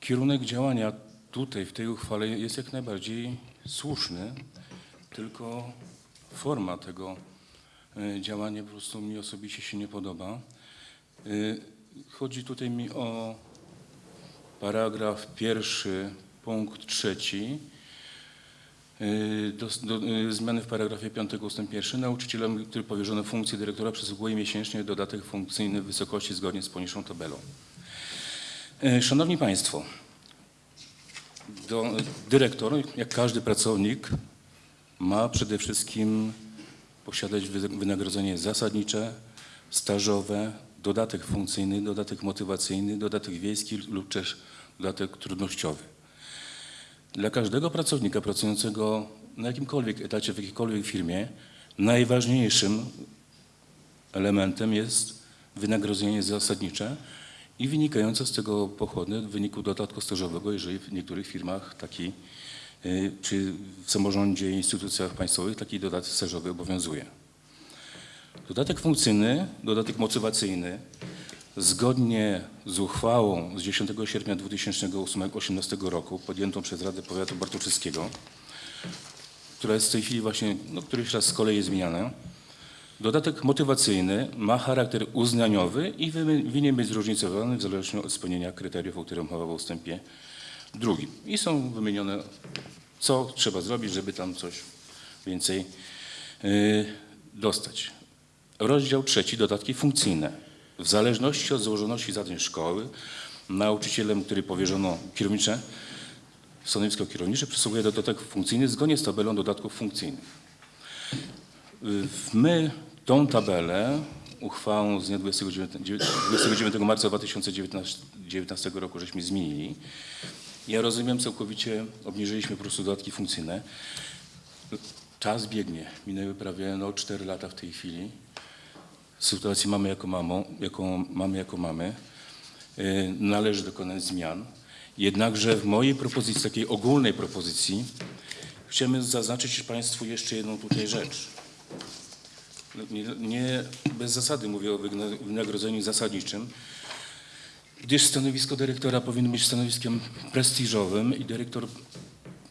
kierunek działania tutaj w tej uchwale jest jak najbardziej słuszny, tylko forma tego działania po prostu mi osobiście się nie podoba. Chodzi tutaj mi o paragraf pierwszy, punkt trzeci, Yy, do, do, yy, zmiany w paragrafie 5 ustęp 1. Nauczycielom, który powierzono funkcję dyrektora przysługuje miesięcznie dodatek funkcyjny w wysokości zgodnie z poniższą tabelą. Yy, Szanowni Państwo, do, dyrektor, jak każdy pracownik, ma przede wszystkim posiadać wy- wynagrodzenie zasadnicze, stażowe, dodatek funkcyjny, dodatek motywacyjny, dodatek wiejski lub też dodatek trudnościowy. Dla każdego pracownika pracującego na jakimkolwiek etacie, w jakiejkolwiek firmie, najważniejszym elementem jest wynagrodzenie zasadnicze i wynikające z tego pochodne w wyniku dodatku stażowego, jeżeli w niektórych firmach taki, y, czy w samorządzie instytucjach państwowych taki dodatek stażowy obowiązuje. Dodatek funkcyjny, dodatek motywacyjny Zgodnie z uchwałą z 10 sierpnia 2018 roku podjętą przez Radę Powiatu Bartoszewskiego, która jest w tej chwili właśnie, no, któryś raz z kolei jest zmieniana, dodatek motywacyjny ma charakter uznaniowy i winien być zróżnicowany w zależności od spełnienia kryteriów, o których mowa w ustępie drugim. I są wymienione, co trzeba zrobić, żeby tam coś więcej yy, dostać. Rozdział trzeci, dodatki funkcyjne. W zależności od złożoności zadań szkoły, nauczycielem, który powierzono kierownicze, stanowisko kierownicze przysługuje dodatek funkcyjny zgodnie z tabelą dodatków funkcyjnych. My tą tabelę uchwałą z dnia 29, 29 marca 2019 roku żeśmy zmienili. Ja rozumiem, całkowicie obniżyliśmy po prostu dodatki funkcyjne. czas biegnie. Minęły prawie no, 4 lata w tej chwili. Sytuację mamy jako, mamo, jaką mamy jako mamy. Yy, Należy dokonać zmian. Jednakże w mojej propozycji, takiej ogólnej propozycji, chciałbym zaznaczyć Państwu jeszcze jedną tutaj rzecz. Nie, nie bez zasady mówię o wynagrodzeniu zasadniczym, gdyż stanowisko dyrektora powinno być stanowiskiem prestiżowym i dyrektor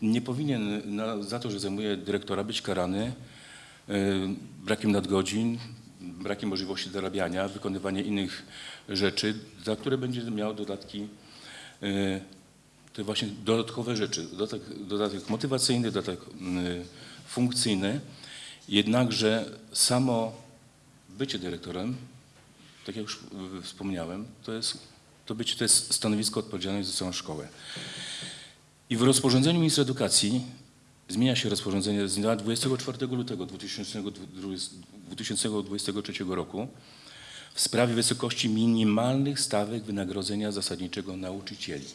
nie powinien na, za to, że zajmuje dyrektora, być karany y, brakiem nadgodzin, brakiem możliwości zarabiania, wykonywania innych rzeczy, za które będzie miał dodatki, y, te właśnie dodatkowe rzeczy, dodatek, dodatek motywacyjny, dodatek y, funkcyjny. Jednakże samo bycie dyrektorem, tak jak już wspomniałem, to jest, to bycie to jest stanowisko odpowiedzialne za całą szkołę. I w rozporządzeniu ministra edukacji zmienia się rozporządzenie z dnia 24 lutego 2020 2023 roku w sprawie wysokości minimalnych stawek wynagrodzenia zasadniczego nauczycieli.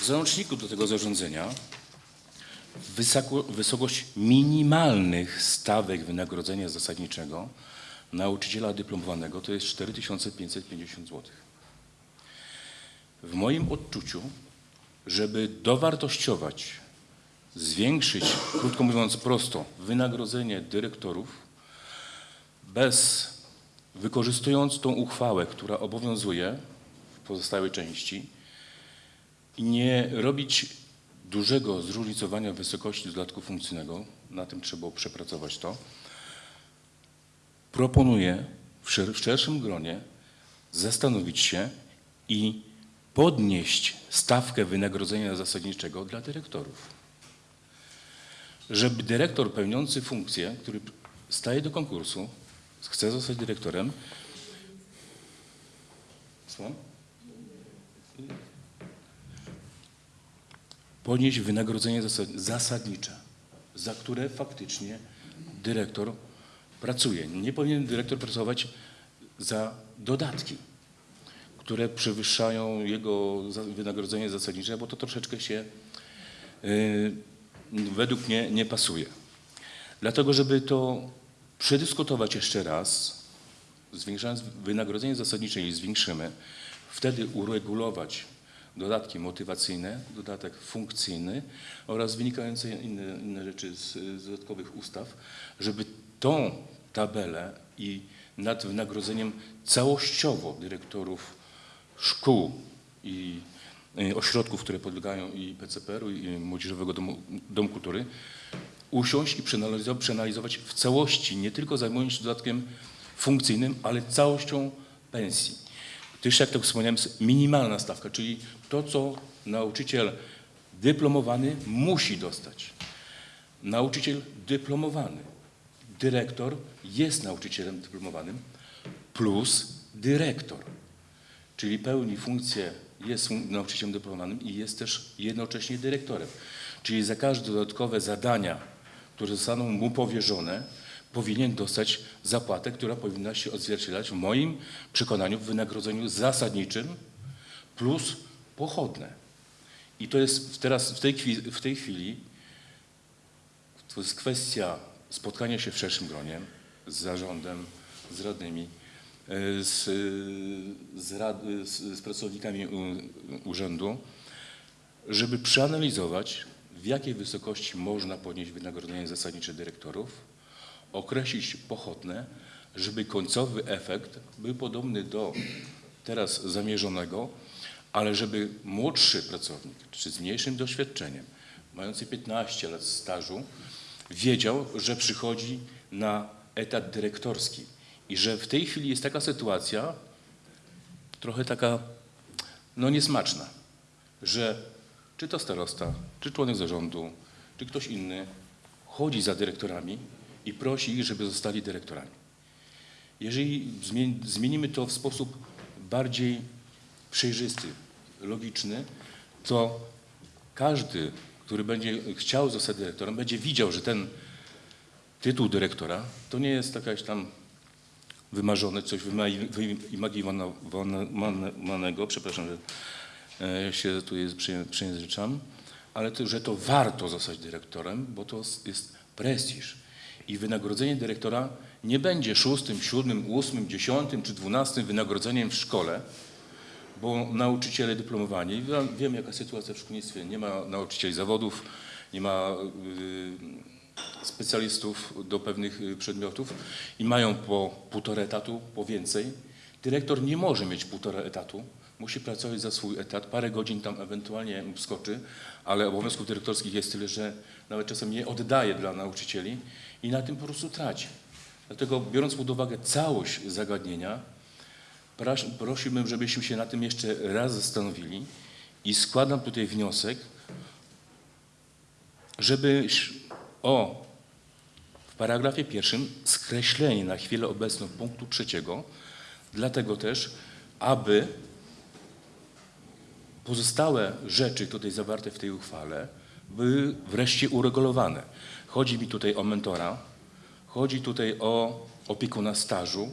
W załączniku do tego zarządzenia wysoko, wysokość minimalnych stawek wynagrodzenia zasadniczego nauczyciela dyplomowanego to jest 4550 zł. W moim odczuciu, żeby dowartościować, zwiększyć, krótko mówiąc prosto, wynagrodzenie dyrektorów, bez wykorzystując tą uchwałę, która obowiązuje w pozostałej części nie robić dużego zróżnicowania wysokości dodatku funkcyjnego, na tym trzeba przepracować to, proponuję w szerszym gronie zastanowić się i podnieść stawkę wynagrodzenia zasadniczego dla dyrektorów. Żeby dyrektor pełniący funkcję, który staje do konkursu, chce zostać dyrektorem, Słucham? podnieść wynagrodzenie zasad- zasadnicze, za które faktycznie dyrektor pracuje. Nie powinien dyrektor pracować za dodatki, które przewyższają jego wynagrodzenie zasadnicze, bo to troszeczkę się y, według mnie nie pasuje. Dlatego, żeby to przedyskutować jeszcze raz, zwiększając wynagrodzenie zasadnicze i zwiększymy, wtedy uregulować dodatki motywacyjne, dodatek funkcyjny oraz wynikające inne, inne rzeczy z, z dodatkowych ustaw, żeby tą tabelę i nad wynagrodzeniem całościowo dyrektorów szkół i y, ośrodków, które podlegają i PCPR-u i Młodzieżowego Domu, Domu Kultury, usiąść i przeanalizować w całości, nie tylko zajmując się dodatkiem funkcyjnym, ale całością pensji. Gdyż, jak to wspomniałem, jest minimalna stawka, czyli to, co nauczyciel dyplomowany musi dostać. Nauczyciel dyplomowany, dyrektor jest nauczycielem dyplomowanym plus dyrektor, czyli pełni funkcję, jest nauczycielem dyplomowanym i jest też jednocześnie dyrektorem. Czyli za każde dodatkowe zadania, które zostaną mu powierzone, powinien dostać zapłatę, która powinna się odzwierciedlać w moim przekonaniu w wynagrodzeniu zasadniczym plus pochodne. I to jest teraz w tej, chwili, w tej chwili to jest kwestia spotkania się w szerszym gronie z zarządem, z radnymi, z, z, rad, z, z pracownikami urzędu, żeby przeanalizować, w jakiej wysokości można podnieść wynagrodzenie zasadnicze dyrektorów, określić pochodne, żeby końcowy efekt był podobny do teraz zamierzonego, ale żeby młodszy pracownik, czy z mniejszym doświadczeniem, mający 15 lat stażu, wiedział, że przychodzi na etat dyrektorski i że w tej chwili jest taka sytuacja, trochę taka, no niesmaczna, że czy to starosta, czy członek zarządu, czy ktoś inny chodzi za dyrektorami i prosi ich, żeby zostali dyrektorami. Jeżeli zmien- zmienimy to w sposób bardziej przejrzysty, logiczny, to każdy, który będzie chciał zostać dyrektorem, będzie widział, że ten tytuł dyrektora to nie jest jakaś tam wymarzone, coś wyimaginowanego, przepraszam, że e, się tu jest, ale to, że to warto zostać dyrektorem, bo to jest prestiż. I wynagrodzenie dyrektora nie będzie szóstym, siódmym, ósmym, dziesiątym czy dwunastym wynagrodzeniem w szkole, bo nauczyciele dyplomowani, wiem jaka sytuacja w szkolnictwie, nie ma nauczycieli zawodów, nie ma y, specjalistów do pewnych y, przedmiotów i mają po półtora etatu, po więcej. Dyrektor nie może mieć półtora etatu, musi pracować za swój etat, parę godzin tam ewentualnie skoczy, ale obowiązków dyrektorskich jest tyle, że nawet czasem nie oddaje dla nauczycieli i na tym po prostu traci. Dlatego biorąc pod uwagę całość zagadnienia, Prosiłbym, żebyśmy się na tym jeszcze raz zastanowili i składam tutaj wniosek, żeby ś- o w paragrafie pierwszym skreślenie na chwilę obecną punktu trzeciego, dlatego też, aby pozostałe rzeczy tutaj zawarte w tej uchwale były wreszcie uregulowane. Chodzi mi tutaj o mentora, chodzi tutaj o opiekuna stażu,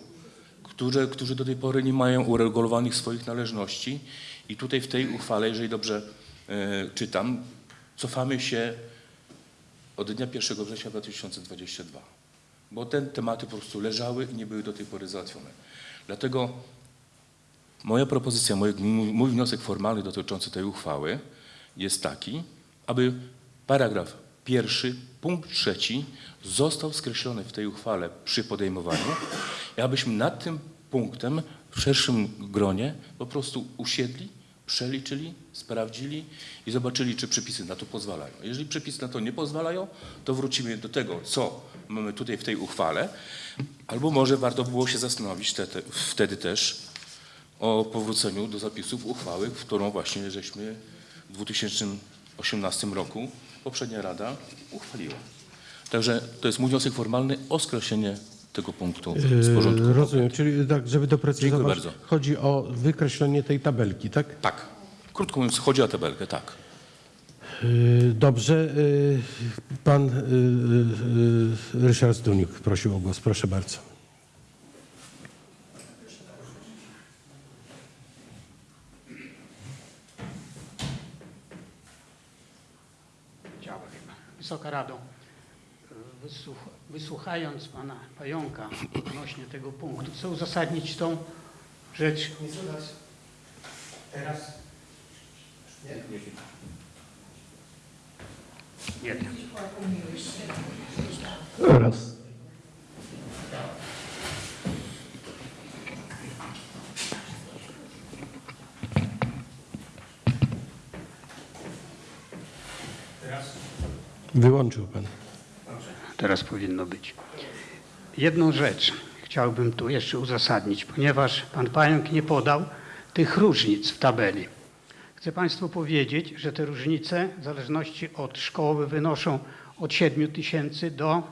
którzy, którzy do tej pory nie mają uregulowanych swoich należności i tutaj w tej uchwale, jeżeli dobrze e, czytam, cofamy się od dnia 1 września 2022, bo te tematy po prostu leżały i nie były do tej pory załatwione. Dlatego moja propozycja, mój, mój wniosek formalny dotyczący tej uchwały jest taki, aby paragraf pierwszy, punkt trzeci został skreślony w tej uchwale przy podejmowaniu i abyśmy nad tym punktem w szerszym gronie po prostu usiedli, przeliczyli, sprawdzili i zobaczyli, czy przepisy na to pozwalają. Jeżeli przepisy na to nie pozwalają, to wrócimy do tego, co mamy tutaj w tej uchwale, albo może warto było się zastanowić te, te, wtedy też o powróceniu do zapisów uchwały, w którą właśnie żeśmy w 2018 roku poprzednia Rada uchwaliła. Także to jest mój wniosek formalny o skreślenie tego punktu z porządku. Yy, Rozumiem, czyli tak, żeby doprecyzować, Dziękuję bardzo. chodzi o wykreślenie tej tabelki, tak? Tak. Krótko mówiąc, chodzi o tabelkę, tak. Yy, Dobrze. yy, Pan yy, yy, Ryszard Zduniuk prosił o głos. Proszę bardzo. Działa chyba. Wysoka Rado, wysłuch, wysłuchając pana Pająka odnośnie tego punktu, chcę uzasadnić tą rzecz. Teraz? Nie. Nie. Raz. Wyłączył pan. Teraz powinno być. Jedną rzecz chciałbym tu jeszcze uzasadnić, ponieważ pan Pająk nie podał tych różnic w tabeli. Chcę Państwu powiedzieć, że te różnice w zależności od szkoły wynoszą od 7 tysięcy do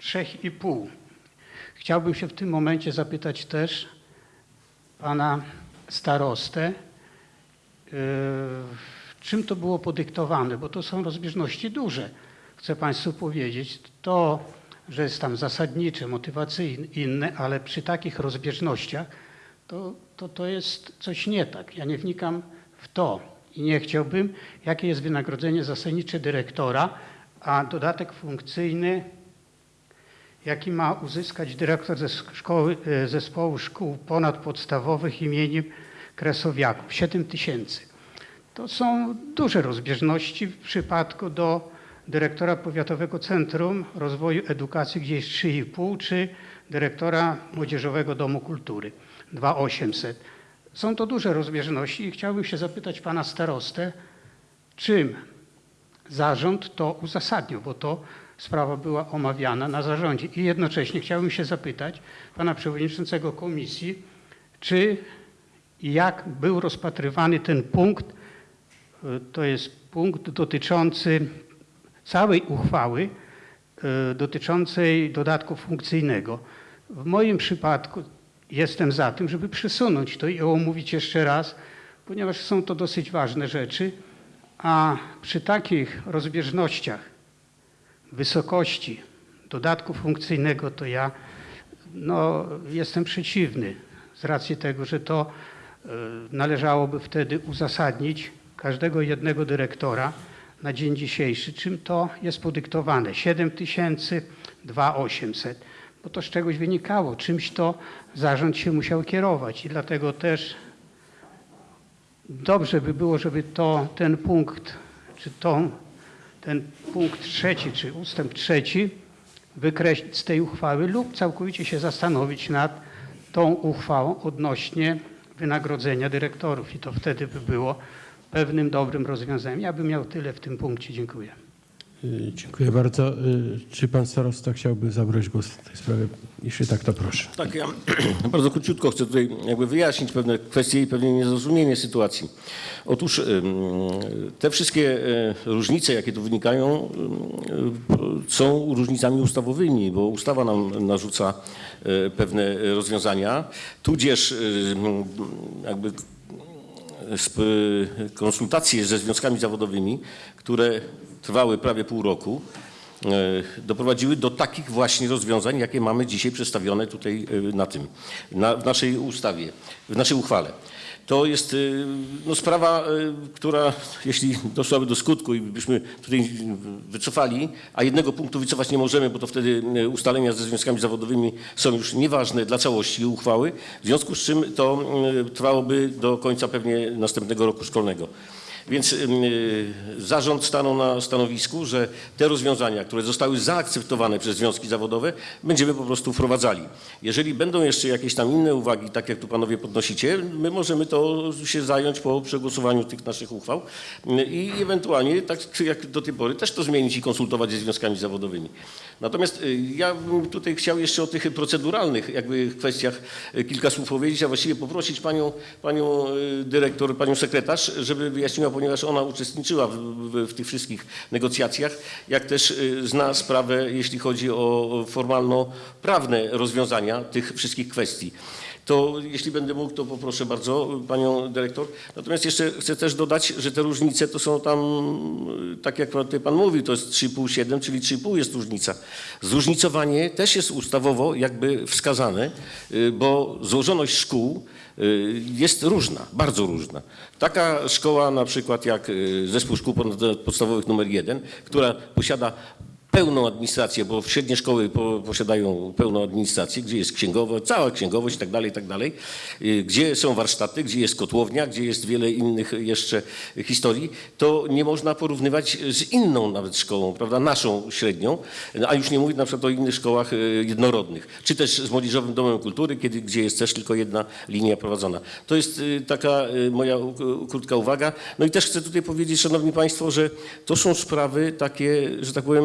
3,5. Chciałbym się w tym momencie zapytać też pana starostę, yy, czym to było podyktowane, bo to są rozbieżności duże. Chcę Państwu powiedzieć, to, że jest tam zasadnicze, motywacyjne, inne, ale przy takich rozbieżnościach to, to, to jest coś nie tak. Ja nie wnikam w to i nie chciałbym, jakie jest wynagrodzenie zasadnicze dyrektora, a dodatek funkcyjny, jaki ma uzyskać dyrektor ze szkoły, e, zespołu szkół ponadpodstawowych imieniem Kresowiaków, 7 tysięcy. To są duże rozbieżności w przypadku do dyrektora Powiatowego Centrum Rozwoju Edukacji, gdzie jest 3,5, czy dyrektora Młodzieżowego Domu Kultury 2,800. Są to duże rozbieżności i chciałbym się zapytać pana starostę, czym zarząd to uzasadnił, bo to sprawa była omawiana na zarządzie. I jednocześnie chciałbym się zapytać pana przewodniczącego komisji, czy i jak był rozpatrywany ten punkt, to jest punkt dotyczący całej uchwały y, dotyczącej dodatku funkcyjnego. W moim przypadku jestem za tym, żeby przesunąć to i omówić jeszcze raz, ponieważ są to dosyć ważne rzeczy, a przy takich rozbieżnościach wysokości dodatku funkcyjnego to ja no, jestem przeciwny z racji tego, że to y, należałoby wtedy uzasadnić każdego jednego dyrektora na dzień dzisiejszy. Czym to jest podyktowane? 7 tysięcy, 2,800. Bo to z czegoś wynikało, czymś to zarząd się musiał kierować i dlatego też dobrze by było, żeby to, ten punkt, czy to, ten punkt trzeci, czy ustęp trzeci wykreślić z tej uchwały lub całkowicie się zastanowić nad tą uchwałą odnośnie wynagrodzenia dyrektorów i to wtedy by było pewnym dobrym rozwiązaniem. Ja bym miał tyle w tym punkcie. Dziękuję. Y, Dziękuję bardzo. Y, Czy pan starosta chciałby zabrać głos w tej sprawie? Jeśli tak, to proszę. Tak, ja [clears throat] bardzo króciutko chcę tutaj jakby wyjaśnić pewne kwestie i pewnie niezrozumienie sytuacji. Otóż te wszystkie e, różnice, jakie tu wynikają, są różnicami ustawowymi, bo ustawa nam narzuca pewne rozwiązania, tudzież jakby konsultacje ze związkami zawodowymi, które trwały prawie pół roku, e, doprowadziły do takich właśnie rozwiązań, jakie mamy dzisiaj przedstawione tutaj e, na tym, na, w naszej ustawie, w naszej uchwale. To jest e, no, sprawa, e, która jeśli doszłaby do skutku i byśmy tutaj wycofali, a jednego punktu wycofać nie możemy, bo to wtedy e, ustalenia ze związkami zawodowymi są już nieważne dla całości uchwały, w związku z czym to trwałoby do końca pewnie następnego roku szkolnego. Więc y, zarząd stanął na stanowisku, że te rozwiązania, które zostały zaakceptowane przez związki zawodowe, będziemy po prostu wprowadzali. Jeżeli będą jeszcze jakieś tam inne uwagi, tak jak tu panowie podnosicie, my możemy to się zająć po przegłosowaniu tych naszych uchwał y, i ewentualnie, tak jak do tej pory, też to zmienić i konsultować ze związkami zawodowymi. Natomiast y, ja bym tutaj chciał jeszcze o tych proceduralnych jakby kwestiach kilka słów powiedzieć, a właściwie poprosić panią, panią dyrektor, panią sekretarz, żeby wyjaśniła, ponieważ ona uczestniczyła w, w, w tych wszystkich negocjacjach, jak też y, zna sprawę, jeśli chodzi o formalno-prawne rozwiązania tych wszystkich kwestii. To jeśli będę mógł, to poproszę bardzo panią dyrektor. Natomiast jeszcze chcę też dodać, że te różnice to są tam, y, tak jak tutaj pan mówił, to jest 3,5-7, czyli 3,5 jest różnica. Zróżnicowanie też jest ustawowo jakby wskazane, y, bo złożoność szkół jest różna, bardzo różna. Taka szkoła na przykład jak y, Zespół Szkół Podstawowych numer 1, która posiada pełną administrację, bo średnie szkoły po, posiadają pełną administrację, gdzie jest księgowość, cała księgowość i tak dalej, i tak y, gdzie są warsztaty, gdzie jest kotłownia, gdzie jest wiele innych jeszcze historii, to nie można porównywać z inną nawet szkołą, prawda, naszą średnią, a już nie mówię na przykład o innych szkołach y, jednorodnych, czy też z Młodzieżowym Domem Kultury, kiedy, gdzie jest też tylko jedna linia prowadzona. To jest y, taka moja krótka uwaga. No i też chcę tutaj powiedzieć, Szanowni Państwo, że to są sprawy takie, że tak powiem,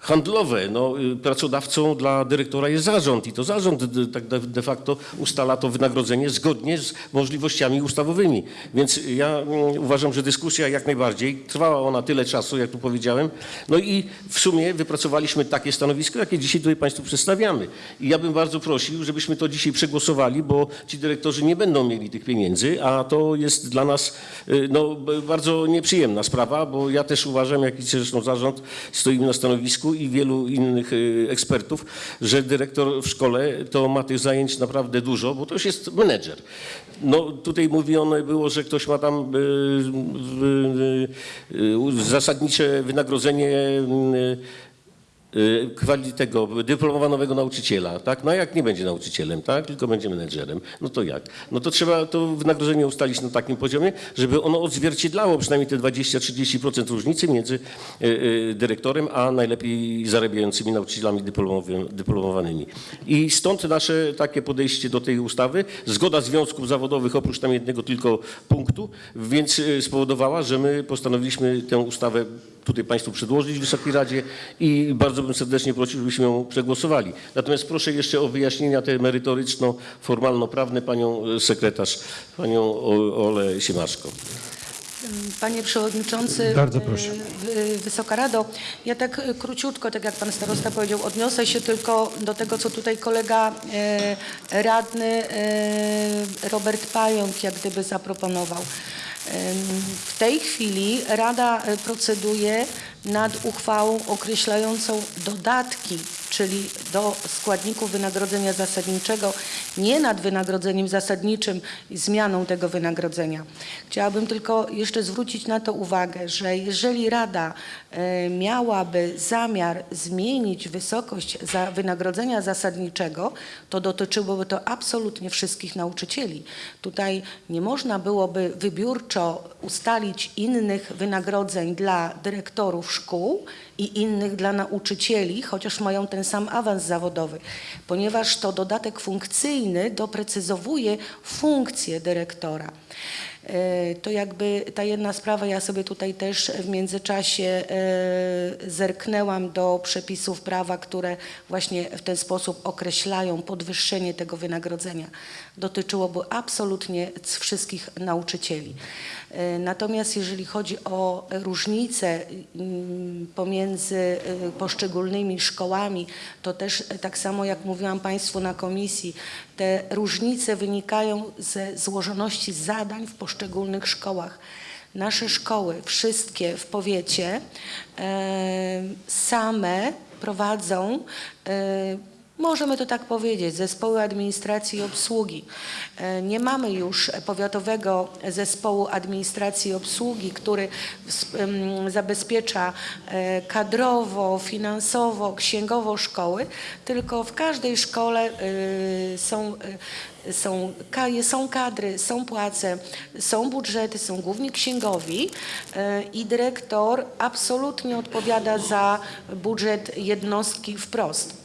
handlowe. No, y, pracodawcą dla dyrektora jest zarząd i to zarząd tak de, facto ustala to wynagrodzenie zgodnie z możliwościami ustawowymi. Więc ja mm, uważam, że dyskusja jak najbardziej trwała ona tyle czasu, jak tu powiedziałem. No i w sumie wypracowaliśmy takie stanowisko, jakie dzisiaj tutaj Państwu przedstawiamy. I ja bym bardzo prosił, żebyśmy to dzisiaj przegłosowali, bo ci dyrektorzy nie będą mieli tych pieniędzy, a to jest dla nas y, no, bardzo nieprzyjemna sprawa, bo ja też uważam, jak i zresztą zarząd, stoimy na stanowisku i wielu innych y, ekspertów, że dyrektor w szkole to ma tych zajęć naprawdę dużo, bo to już jest menedżer. No tutaj mówione było, że ktoś ma tam y, y, zasadnicze wynagrodzenie kwali tego dyplomowanego nauczyciela, tak? No jak nie będzie nauczycielem, tak? Tylko będzie menedżerem, no to jak? No to trzeba to wynagrodzenie ustalić na takim poziomie, żeby ono odzwierciedlało przynajmniej te 20-30% różnicy między y, y, dyrektorem, a najlepiej zarabiającymi nauczycielami dyplomowanymi. I stąd nasze takie podejście do tej ustawy. Zgoda związków zawodowych oprócz tam jednego tylko punktu, więc y, spowodowała, że my postanowiliśmy tę ustawę tutaj Państwu przedłożyć w Wysokiej Radzie i bardzo bym serdecznie prosił, żebyśmy ją przegłosowali. Natomiast proszę jeszcze o wyjaśnienia te merytoryczno-formalno-prawne panią e, sekretarz, panią O- Olę Siemaszko. Panie Przewodniczący, Bardzo proszę. y, Wysoka Rado, ja tak y, króciutko, tak jak Pan Starosta powiedział, odniosę się tylko do tego, co tutaj kolega radny Robert Pająk jak gdyby zaproponował. W tej chwili Rada y, proceduje nad uchwałą określającą dodatki, czyli do składników wynagrodzenia zasadniczego, nie nad wynagrodzeniem zasadniczym i zmianą tego wynagrodzenia. Chciałabym tylko jeszcze zwrócić na to uwagę, że jeżeli Rada e, miałaby zamiar zmienić wysokość za wynagrodzenia zasadniczego, to dotyczyłoby to absolutnie wszystkich nauczycieli. Tutaj nie można byłoby wybiórczo ustalić innych wynagrodzeń dla dyrektorów szkół i innych dla nauczycieli, chociaż mają ten sam awans zawodowy, ponieważ to dodatek funkcyjny doprecyzowuje funkcję dyrektora. E, To jakby ta jedna sprawa, ja sobie tutaj też w międzyczasie e, zerknęłam do przepisów prawa, które właśnie w ten sposób określają podwyższenie tego wynagrodzenia. Dotyczyłoby absolutnie wszystkich nauczycieli. E, Natomiast jeżeli chodzi o różnice pomiędzy e, poszczególnymi szkołami, to też e, tak samo jak mówiłam Państwu na komisji, te różnice wynikają ze złożoności zadań w poszczególnych szkołach. Nasze szkoły, wszystkie w powiecie, same prowadzą Możemy to tak powiedzieć, zespoły administracji i obsługi. E, Nie mamy już powiatowego zespołu administracji i obsługi, który zabezpiecza e, kadrowo, finansowo, księgowo szkoły, tylko w każdej szkole e, są są, są kadry, są płace, są budżety, są główni księgowi i dyrektor absolutnie odpowiada za budżet jednostki wprost.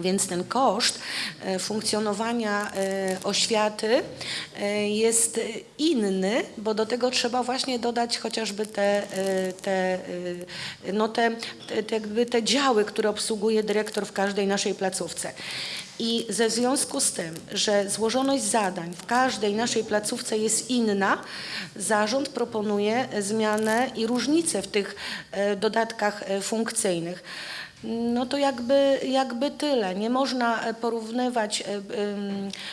Więc ten koszt e, funkcjonowania e, oświaty e, jest inny, bo do tego trzeba właśnie dodać chociażby te, te, no te, te, jakby te działy, które obsługuje dyrektor w każdej naszej placówce. I ze związku z tym, że złożoność zadań w każdej naszej placówce jest inna, zarząd proponuje zmianę i różnicę w tych dodatkach funkcyjnych. No to jakby, jakby tyle. Nie można e, porównywać e,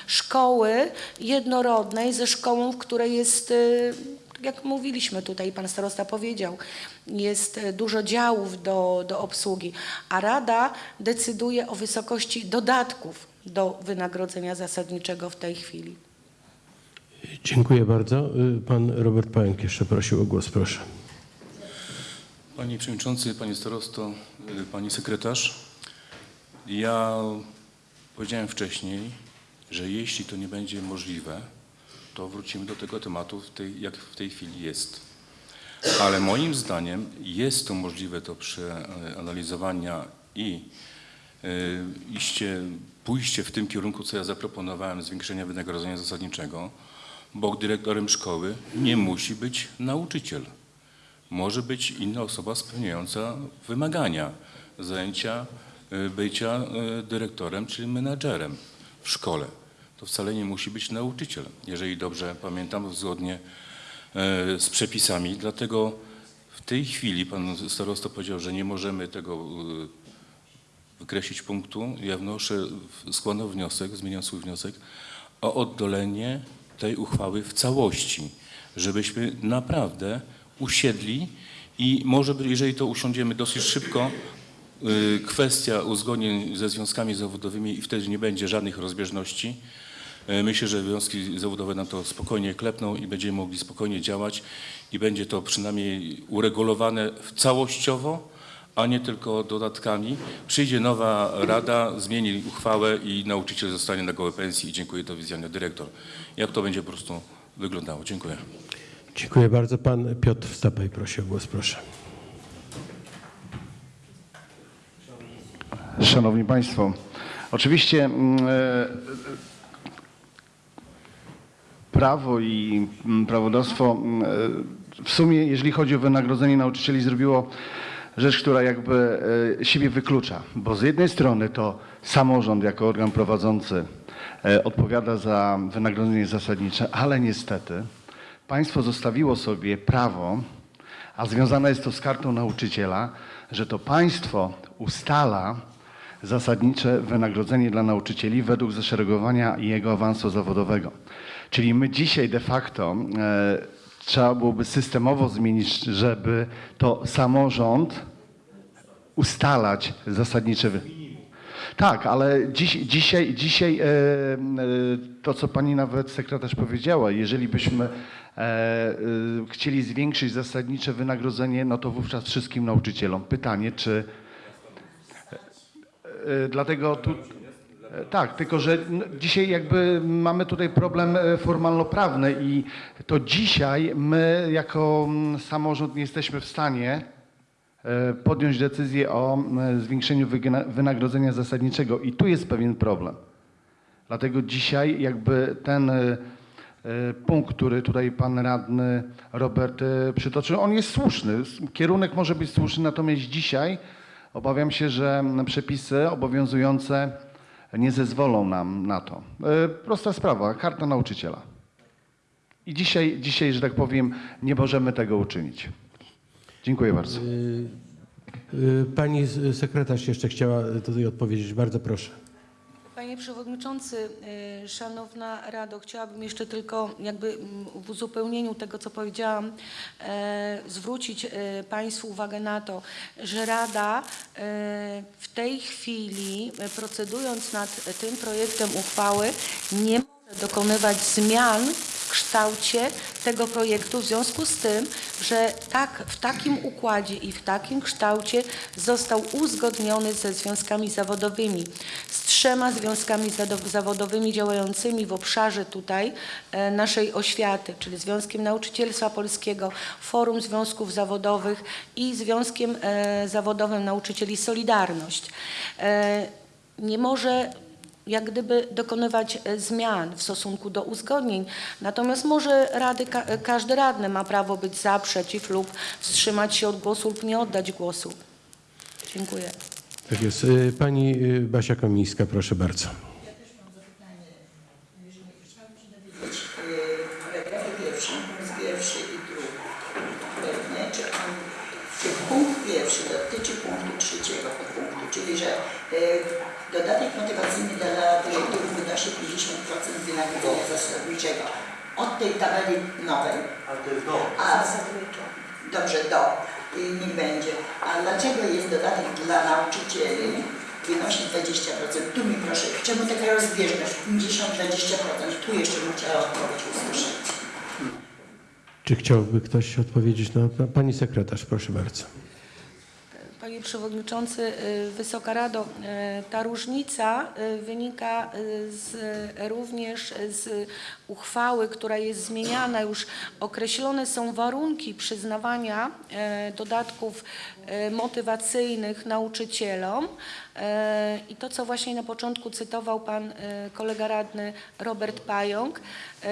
szkoły jednorodnej ze szkołą, w której jest, e, jak mówiliśmy tutaj, pan starosta powiedział, jest dużo działów do, do obsługi, a Rada decyduje o wysokości dodatków do wynagrodzenia zasadniczego w tej chwili. Dziękuję bardzo. Y, Pan Robert Pająk jeszcze prosił o głos, proszę. Panie Przewodniczący, Panie Starosto, y, Pani Sekretarz, ja powiedziałem wcześniej, że jeśli to nie będzie możliwe, to wrócimy do tego tematu, w tej, jak w tej chwili jest. Ale moim zdaniem jest to możliwe do przeanalizowania i y, iście, pójście w tym kierunku, co ja zaproponowałem, zwiększenia wynagrodzenia zasadniczego, bo dyrektorem szkoły nie musi być nauczyciel może być inna osoba spełniająca wymagania zajęcia y, bycia y, dyrektorem czy menadżerem w szkole. To wcale nie musi być nauczyciel, jeżeli dobrze pamiętam, zgodnie y, z przepisami. Dlatego w tej chwili pan starosta powiedział, że nie możemy tego wykreślić punktu. Ja wnoszę, składam wniosek, zmieniam swój wniosek o oddolenie tej uchwały w całości, żebyśmy naprawdę usiedli i może, jeżeli to usiądziemy dosyć szybko, y, kwestia uzgodnień ze związkami zawodowymi i wtedy nie będzie żadnych rozbieżności. Y, Myślę, że związki zawodowe nam to spokojnie klepną i będziemy mogli spokojnie działać i będzie to przynajmniej uregulowane całościowo, a nie tylko dodatkami. Przyjdzie nowa rada, zmieni uchwałę i nauczyciel zostanie na gołe pensji dziękuję, do widzenia, dyrektor. Jak to będzie po prostu wyglądało? Dziękuję. Dziękuję bardzo. Pan Piotr Stapaj prosi o głos, proszę. Szanowni Państwo, oczywiście mm, e, prawo i mm, prawodawstwo mm, e, w sumie, jeżeli chodzi o wynagrodzenie nauczycieli, zrobiło rzecz, która jakby e, siebie wyklucza, bo z jednej strony to samorząd jako organ prowadzący odpowiada za wynagrodzenie zasadnicze, ale niestety państwo zostawiło sobie prawo, a związane jest to z kartą nauczyciela, że to państwo ustala zasadnicze wynagrodzenie dla nauczycieli według zaszeregowania jego awansu zawodowego. Czyli my dzisiaj de facto e, trzeba byłoby systemowo zmienić, żeby to samorząd ustalać zasadnicze Tak, ale dziś, dzisiaj, dzisiaj e, e, to, co pani nawet sekretarz powiedziała, jeżeli byśmy chcieli zwiększyć zasadnicze wynagrodzenie, no to wówczas wszystkim nauczycielom. Pytanie, czy. E, Dlatego tu. e, Tak, tylko że dzisiaj jakby mamy tutaj problem e, formalno-prawny i to dzisiaj my jako samorząd nie jesteśmy w stanie e, podjąć decyzję o zwiększeniu wynagrodzenia zasadniczego i tu jest pewien problem. Dlatego dzisiaj jakby ten e, e, punkt, który tutaj pan radny Robert e, przytoczył, on jest słuszny. Kierunek może być słuszny, natomiast dzisiaj obawiam się, że przepisy obowiązujące nie zezwolą nam na to. E, Prosta sprawa, karta nauczyciela. I dzisiaj, dzisiaj, że tak powiem, nie możemy tego uczynić. Dziękuję bardzo. Pani sekretarz jeszcze chciała tutaj odpowiedzieć. Bardzo proszę. Panie Przewodniczący, y, Szanowna Rado, chciałabym jeszcze tylko jakby mm, w uzupełnieniu tego, co powiedziałam, e, zwrócić e, Państwu uwagę na to, że Rada e, w tej chwili, procedując nad tym projektem uchwały, nie może dokonywać zmian kształcie tego projektu w związku z tym, że tak, w takim układzie i w takim kształcie został uzgodniony ze związkami zawodowymi, z trzema związkami zawodowymi działającymi w obszarze tutaj e, naszej oświaty, czyli Związkiem Nauczycielstwa Polskiego, Forum Związków Zawodowych i Związkiem e, Zawodowym Nauczycieli Solidarność. E, nie może jak gdyby dokonywać e, zmian w stosunku do uzgodnień. Natomiast może rady, e, każdy radny ma prawo być za, przeciw lub wstrzymać się od głosu lub nie oddać głosu. Dziękuję. Tak jest. Y, Pani Basia Komińska, proszę bardzo. Ja też mam zapytanie. Jeżeli chciałabym się dowiedzieć, paragrafie pierwszy, punkt pierwszy i drugi. Pewnie, czy, on, czy punkt pierwszy dotyczy punktu trzeciego podpunktu, czyli że yy, dodatek motywacyjny dla dyrektorów wynosi 50% wynagrodzenia zasadniczego. Od tej tabeli nowej. Ale to jest do. A, dobrze, do. I niech będzie. A dlaczego jest dodatek dla nauczycieli? Wynosi 20%. Tu mi proszę, czemu taka rozbieżność? 50-20%. Tu jeszcze bym chciała odpowiedź usłyszeć. Czy chciałby ktoś odpowiedzieć na pa- Pani sekretarz, proszę bardzo. Panie Przewodniczący, y, Wysoka Rado, y, ta różnica y, wynika z, również z uchwały, która jest zmieniana. Już określone są warunki przyznawania dodatków motywacyjnych nauczycielom. I to, co właśnie na początku cytował pan kolega radny Robert Pająk,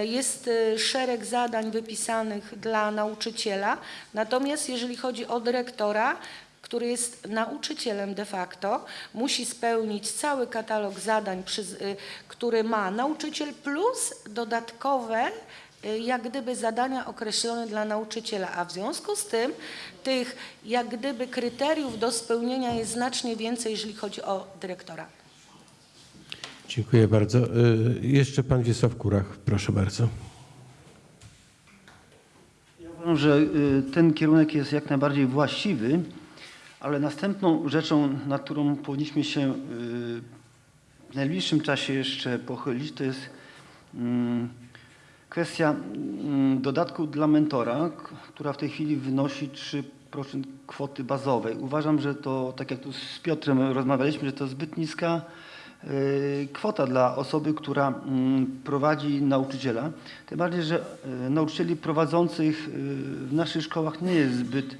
jest szereg zadań wypisanych dla nauczyciela. Natomiast jeżeli chodzi o dyrektora, który jest nauczycielem de facto, musi spełnić cały katalog zadań, y, który ma nauczyciel, plus dodatkowe y, jak gdyby zadania określone dla nauczyciela, a w związku z tym tych jak gdyby kryteriów do spełnienia jest znacznie więcej, jeżeli chodzi o dyrektora. Dziękuję bardzo. Y, Jeszcze Pan Wiesław Kurach, proszę bardzo. Ja uważam, że ten kierunek jest jak najbardziej właściwy, ale następną rzeczą, nad którą powinniśmy się y, w najbliższym czasie jeszcze pochylić, to jest mm, kwestia mm, dodatku dla mentora, która w tej chwili wynosi 3% kwoty bazowej. Uważam, że to, tak jak tu z Piotrem rozmawialiśmy, że to zbyt niska y, kwota dla osoby, która mm, prowadzi nauczyciela. Tym bardziej, że y, nauczycieli prowadzących w naszych szkołach nie jest zbyt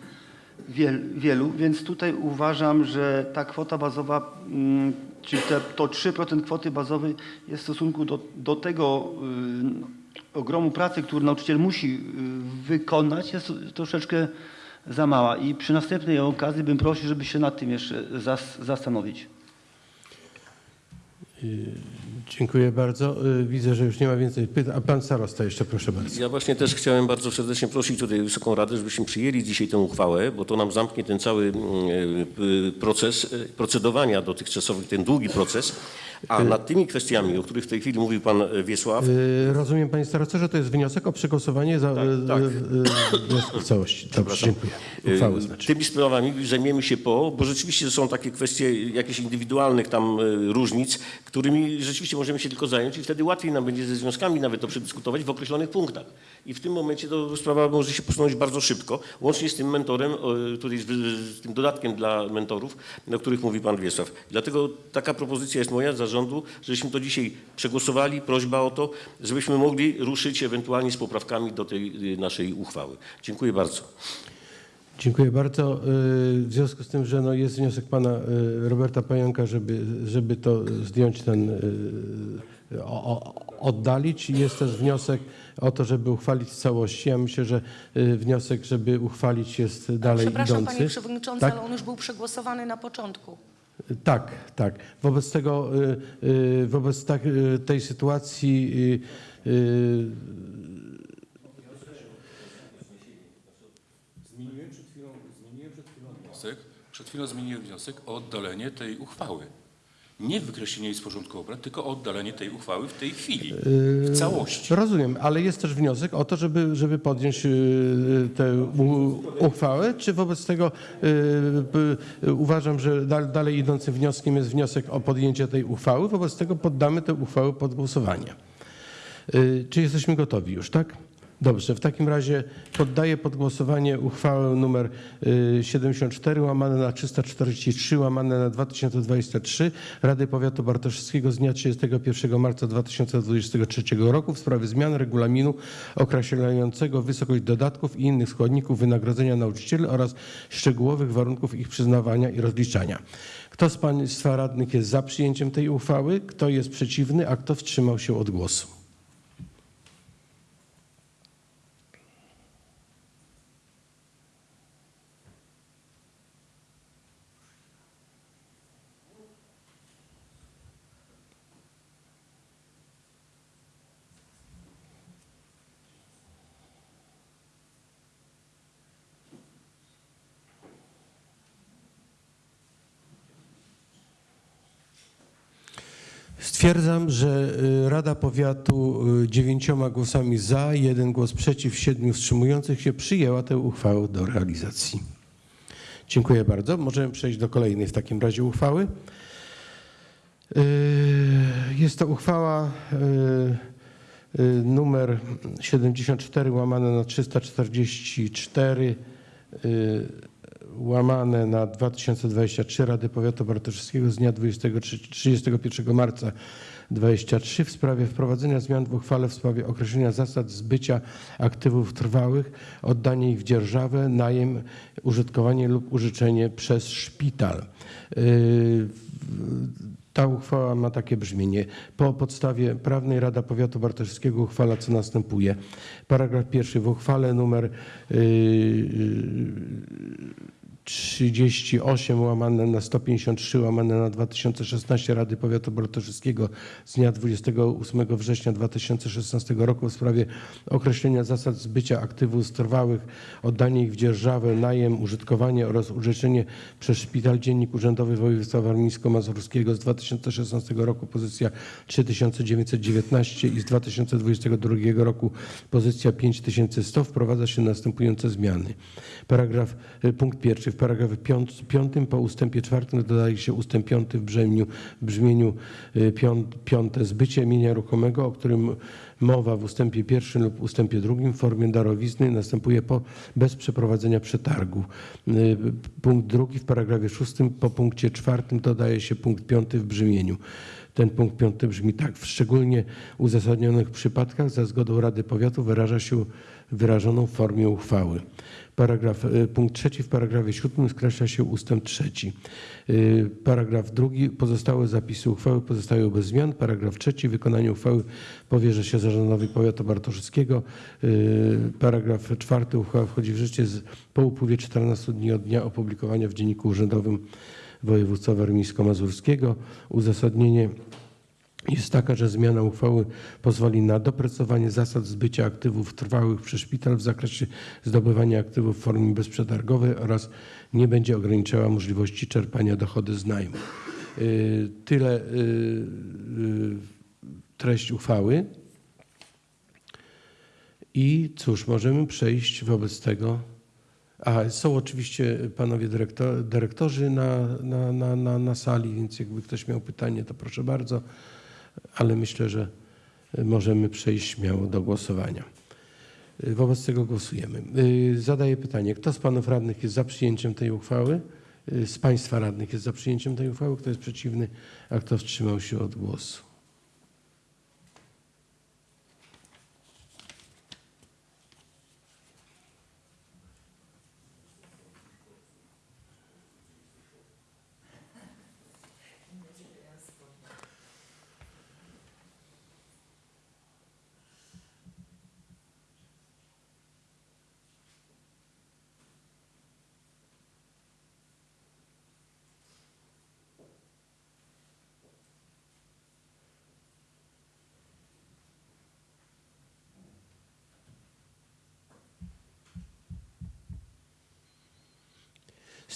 wielu, więc tutaj uważam, że ta kwota bazowa, mm, czyli to 3% kwoty bazowej jest w stosunku do, do tego y, ogromu pracy, który nauczyciel musi y, wykonać, jest troszeczkę za mała. I przy następnej okazji bym prosił, żeby się nad tym jeszcze zas, zastanowić. Dziękuję bardzo. Y, Widzę, że już nie ma więcej pytań. A pan starosta jeszcze, proszę bardzo. Ja właśnie też chciałem bardzo serdecznie prosić tutaj Wysoką Radę, żebyśmy przyjęli dzisiaj tę uchwałę, bo to nam zamknie ten cały mm, e, proces procedowania dotychczasowy, ten długi proces. A nad tymi kwestiami, o których w tej chwili mówił pan Wiesław, Y, Rozumiem, panie starosto, że to jest wniosek o przegłosowanie za y, tak. y, y, wniosku w całości. Dobrze, dziękuję. Uchwałę Y, znaczy. Tymi sprawami zajmiemy się po, bo rzeczywiście są takie kwestie jakichś indywidualnych tam y, różnic, którymi rzeczywiście możemy się tylko zająć i wtedy łatwiej nam będzie ze związkami nawet to przedyskutować w określonych punktach. I w tym momencie to sprawa może się posunąć bardzo szybko, łącznie z tym mentorem, o, tutaj z, tym dodatkiem dla mentorów, o których mówi pan Wiesław. Dlatego taka propozycja jest moja zarządu, żebyśmy to dzisiaj przegłosowali, prośba o to, żebyśmy mogli ruszyć ewentualnie z poprawkami do tej y, naszej uchwały. Dziękuję bardzo. Dziękuję bardzo. Y, W związku z tym, że no jest wniosek pana y, Roberta Pająka, żeby, żeby to zdjąć ten, y, o, oddalić. Jest też wniosek o to, żeby uchwalić w całości. Ja myślę, że wniosek, żeby uchwalić jest dalej Przepraszam idący. panie przewodniczący, Tak? ale on już był przegłosowany na początku. Tak, tak. Wobec tego, wobec tak, tej sytuacji y, y, Zmieniłem przed chwilą, zmieniłem przed chwilą wniosek, przed chwilą zmieniłem wniosek o oddalenie tej uchwały. Nie wykreślenie jej z porządku obrad, tylko o oddalenie tej uchwały w tej chwili, w całości. rozumiem, ale jest też wniosek o to, żeby, żeby podjąć y, tę u- uchwałę. Czy wobec tego y, p- uważam, że dal, dalej idącym wnioskiem jest wniosek o podjęcie tej uchwały. Wobec tego poddamy tę uchwałę pod głosowanie. Y, Czy jesteśmy gotowi już, tak? Dobrze, w takim razie poddaję pod głosowanie uchwałę numer y, 74 łamane na 343 łamane na 2023 Rady Powiatu Bartoszewskiego z dnia 31 marca 2023 roku w sprawie zmian regulaminu określającego wysokość dodatków i innych składników wynagrodzenia nauczycieli oraz szczegółowych warunków ich przyznawania i rozliczania. Kto z Państwa radnych jest za przyjęciem tej uchwały? Kto jest przeciwny, a kto wstrzymał się od głosu? Stwierdzam, że y, Rada Powiatu y, dziewięcioma głosami za, jeden głos przeciw, siedmiu wstrzymujących się przyjęła tę uchwałę do realizacji. Dziękuję bardzo. Możemy przejść do kolejnej w takim razie uchwały. Y, Jest to uchwała numer 74 łamane na 344 y, łamane na 2023 Rady Powiatu Bartoszewskiego z dnia 23, 31 marca 23 w sprawie wprowadzenia zmian w uchwale w sprawie określenia zasad zbycia aktywów trwałych, oddanie ich w dzierżawę, najem, użytkowanie lub użyczenie przez szpital. Yy, ta uchwała ma takie brzmienie. Po podstawie prawnej Rada Powiatu Bartoszewskiego uchwala co następuje. Paragraf pierwszy w uchwale numer yy, 38 łamane na 153 łamane na 2016 Rady Powiatu Bartoszewskiego z dnia 28 września 2016 roku w sprawie określenia zasad zbycia aktywów trwałych, oddanie ich w dzierżawę, najem, użytkowanie oraz użyczenie przez Szpital Dziennik Urzędowy Województwa Warmińsko-Mazurskiego z 2016 roku pozycja 3919 i z 2022 roku pozycja 5100 wprowadza się następujące zmiany. Paragraf, y, punkt pierwszy. W paragrafie piąt- piątym po ustępie czwartym dodaje się ustęp piąty w brzmieniu, brzmieniu y, pią- piąte. Zbycie mienia ruchomego, o którym mowa w ustępie pierwszym lub ustępie drugim w formie darowizny następuje po, bez przeprowadzenia przetargu. Y, Punkt drugi w paragrafie szóstym po punkcie czwartym dodaje się punkt piąty w brzmieniu. Ten punkt piąty brzmi tak. W szczególnie uzasadnionych przypadkach za zgodą Rady Powiatu wyraża się wyrażoną w formie uchwały. Paragraf, y, punkt trzeci w paragrafie siódmym skreśla się ustęp trzeci. Y, Paragraf drugi pozostałe zapisy uchwały pozostają bez zmian. Paragraf trzeci wykonanie uchwały powierza się zarządowi powiatu bartoszyckiego. Y, Paragraf czwarty uchwała wchodzi w życie z, po upływie 14 dni od dnia opublikowania w Dzienniku Urzędowym Województwa Warmińsko-Mazurskiego. Uzasadnienie jest taka, że zmiana uchwały pozwoli na doprecyzowanie zasad zbycia aktywów trwałych przez szpital w zakresie zdobywania aktywów w formie bezprzetargowej oraz nie będzie ograniczała możliwości czerpania dochody z najmu. Y, Tyle y, y, treść uchwały. I cóż, możemy przejść wobec tego. A są oczywiście panowie dyrektor, dyrektorzy na, na, na, na, na sali, więc jakby ktoś miał pytanie, to proszę bardzo, ale myślę, że możemy przejść śmiało do głosowania. Wobec tego głosujemy. Y, Zadaję pytanie, kto z panów radnych jest za przyjęciem tej uchwały? Y, Z państwa radnych jest za przyjęciem tej uchwały, kto jest przeciwny, a kto wstrzymał się od głosu?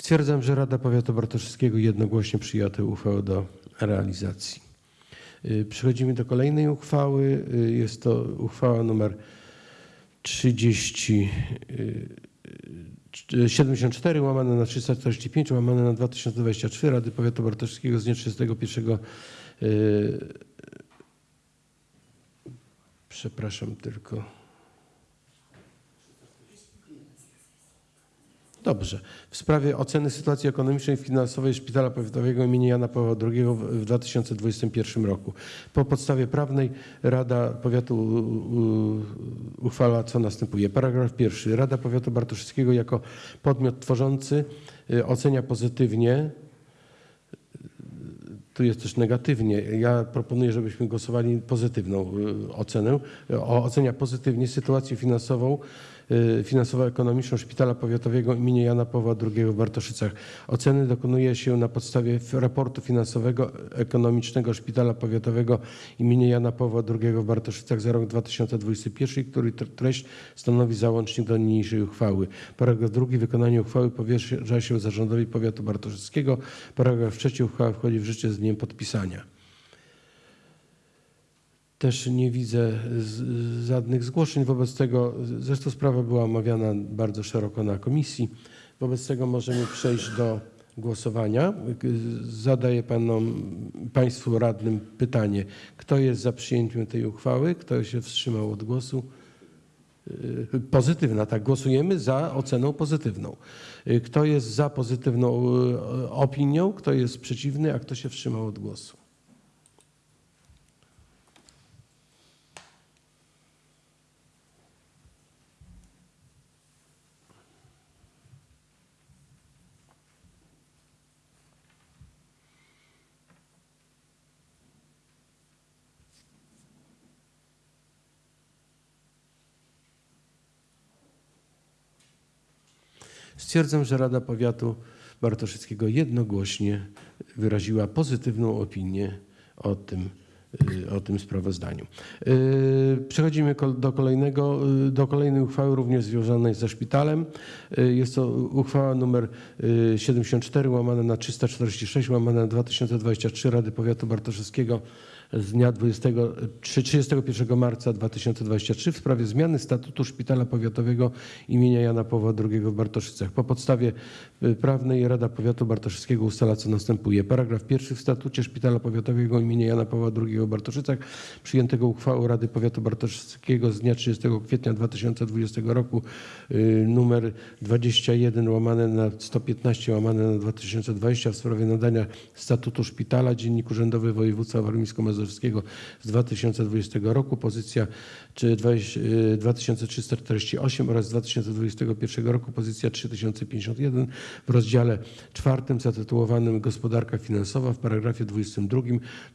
Stwierdzam, że Rada Powiatu Bartoszewskiego jednogłośnie przyjęła tę uchwałę do realizacji. Y, Przechodzimy do kolejnej uchwały. Y, Jest to uchwała numer 30, y, 74 łamane na 345 łamane na 2023 Rady Powiatu Bartoszewskiego z dnia 31 y, Przepraszam tylko. Dobrze. W sprawie oceny sytuacji ekonomicznej i finansowej Szpitala Powiatowego im. Jana Pawła II w w 2021 roku. Po podstawie prawnej Rada Powiatu uchwala co następuje. Paragraf pierwszy. Rada Powiatu Bartoszewskiego jako podmiot tworzący y, ocenia pozytywnie tu jest też negatywnie. Ja proponuję, żebyśmy głosowali pozytywną y, ocenę. Ocenia pozytywnie sytuację finansową, y, finansowo-ekonomiczną Szpitala Powiatowego im. Jana Pawła II w Bartoszycach. Oceny dokonuje się na podstawie raportu finansowego ekonomicznego Szpitala Powiatowego im. Jana Pawła II w Bartoszycach za rok 2021, który tre- treść stanowi załącznik do niniejszej uchwały. Paragraf drugi. Wykonanie uchwały powierza się zarządowi powiatu bartoszyckiego. Paragraf trzeci. Uchwała wchodzi w życie z dniem podpisania. Też nie widzę żadnych zgłoszeń. Wobec tego, zresztą sprawa była omawiana bardzo szeroko na komisji. Wobec tego możemy przejść do głosowania. Zadaję panom, Państwu radnym pytanie. Kto jest za przyjęciem tej uchwały? Kto się wstrzymał od głosu? Y, Pozytywna, tak. Głosujemy za oceną pozytywną. Y, Kto jest za pozytywną y, opinią? Kto jest przeciwny? A kto się wstrzymał od głosu? Stwierdzam, że Rada Powiatu Bartoszyckiego jednogłośnie wyraziła pozytywną opinię o tym, y, o tym sprawozdaniu. Y, Przechodzimy do, kolejnego, y, do kolejnej uchwały również związanej ze szpitalem. Jest to uchwała numer y, 74 łamane na 346 łamane na 2023 Rady Powiatu Bartoszewskiego z dnia 20, 31 marca 2023 w sprawie zmiany statutu Szpitala Powiatowego imienia Jana Pawła II w Bartoszycach. Po podstawie y, prawnej Rada Powiatu Bartoszyckiego ustala co następuje. Paragraf pierwszy w statucie Szpitala Powiatowego imienia Jana Pawła II w Bartoszycach przyjętego uchwałą Rady Powiatu Bartoszyckiego z dnia 30 kwietnia 2020 roku y, numer 21 łamane na 115 łamane na 2020 w sprawie nadania statutu szpitala Dziennik Urzędowy Województwa Warmińsko-Mazurskiego z 2020 roku pozycja czy 20, y, 2348 oraz z 2021 roku pozycja 3051 w rozdziale czwartym zatytułowanym Gospodarka finansowa w paragrafie 22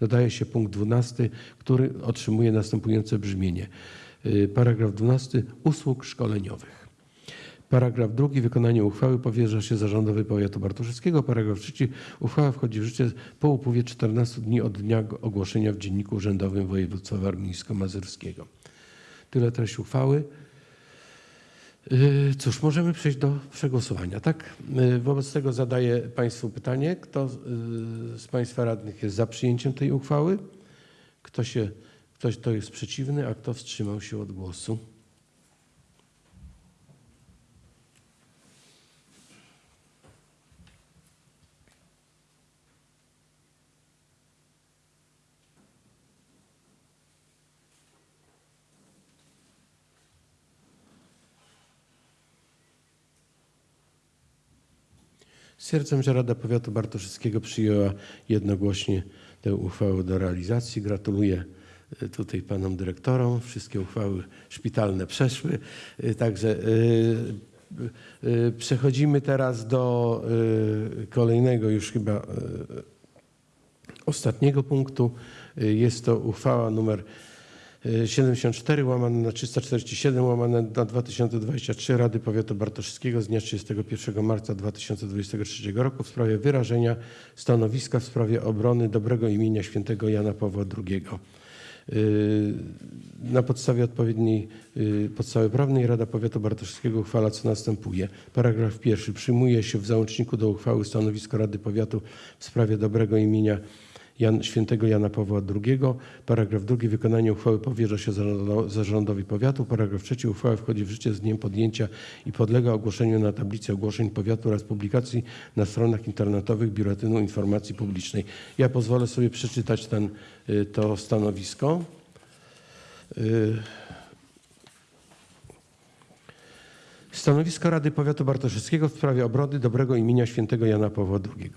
dodaje się punkt 12, który otrzymuje następujące brzmienie. Y, Paragraf 12 usług szkoleniowych. Paragraf drugi. Wykonanie uchwały powierza się zarządowi powiatu bartoszyckiego. Paragraf trzeci. Uchwała wchodzi w życie po upływie 14 dni od dnia ogłoszenia w Dzienniku Urzędowym Województwa Warmińsko-Mazurskiego. Tyle treść uchwały. Yy, Cóż, możemy przejść do przegłosowania, tak? Yy, Wobec tego zadaję Państwu pytanie, kto yy, z Państwa radnych jest za przyjęciem tej uchwały? Kto, się, ktoś, kto jest przeciwny, a kto wstrzymał się od głosu? Stwierdzam, że Rada Powiatu Bartoszyckiego przyjęła jednogłośnie tę uchwałę do realizacji. Gratuluję e, tutaj panom dyrektorom. Wszystkie uchwały szpitalne przeszły. E, Także e, przechodzimy teraz do kolejnego już chyba ostatniego punktu. Jest to uchwała numer 74 łamane na 347 łamane na 2023 Rady Powiatu Bartoszyckiego z dnia 31 marca 2023 roku w sprawie wyrażenia stanowiska w sprawie obrony dobrego imienia świętego Jana Pawła II. Y, Na podstawie odpowiedniej y, podstawy prawnej Rada Powiatu Bartoszyckiego uchwala co następuje. Paragraf pierwszy. Przyjmuje się w załączniku do uchwały stanowisko Rady Powiatu w sprawie dobrego imienia Jan, świętego Jana Pawła II. Paragraf drugi. Wykonanie uchwały powierza się zarządo- zarządowi powiatu. Paragraf trzeci. Uchwała wchodzi w życie z dniem podjęcia i podlega ogłoszeniu na tablicy ogłoszeń powiatu oraz publikacji na stronach internetowych Biuletynu Informacji Publicznej. Ja pozwolę sobie przeczytać ten, y, to stanowisko. Y, Stanowisko Rady Powiatu Bartoszyckiego w sprawie obrony dobrego imienia świętego Jana Pawła II.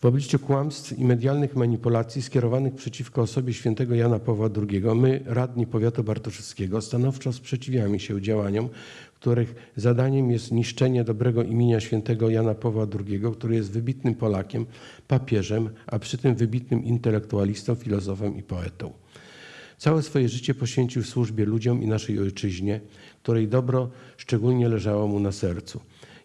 W obliczu kłamstw i medialnych manipulacji skierowanych przeciwko osobie świętego Jana Pawła II, my, radni Powiatu Bartoszyckiego, stanowczo sprzeciwiamy się działaniom, których zadaniem jest niszczenie dobrego imienia świętego Jana Pawła II, który jest wybitnym Polakiem, papieżem, a przy tym wybitnym intelektualistą, filozofem i poetą. Całe swoje życie poświęcił służbie ludziom i naszej ojczyźnie, której dobro szczególnie leżało mu na sercu.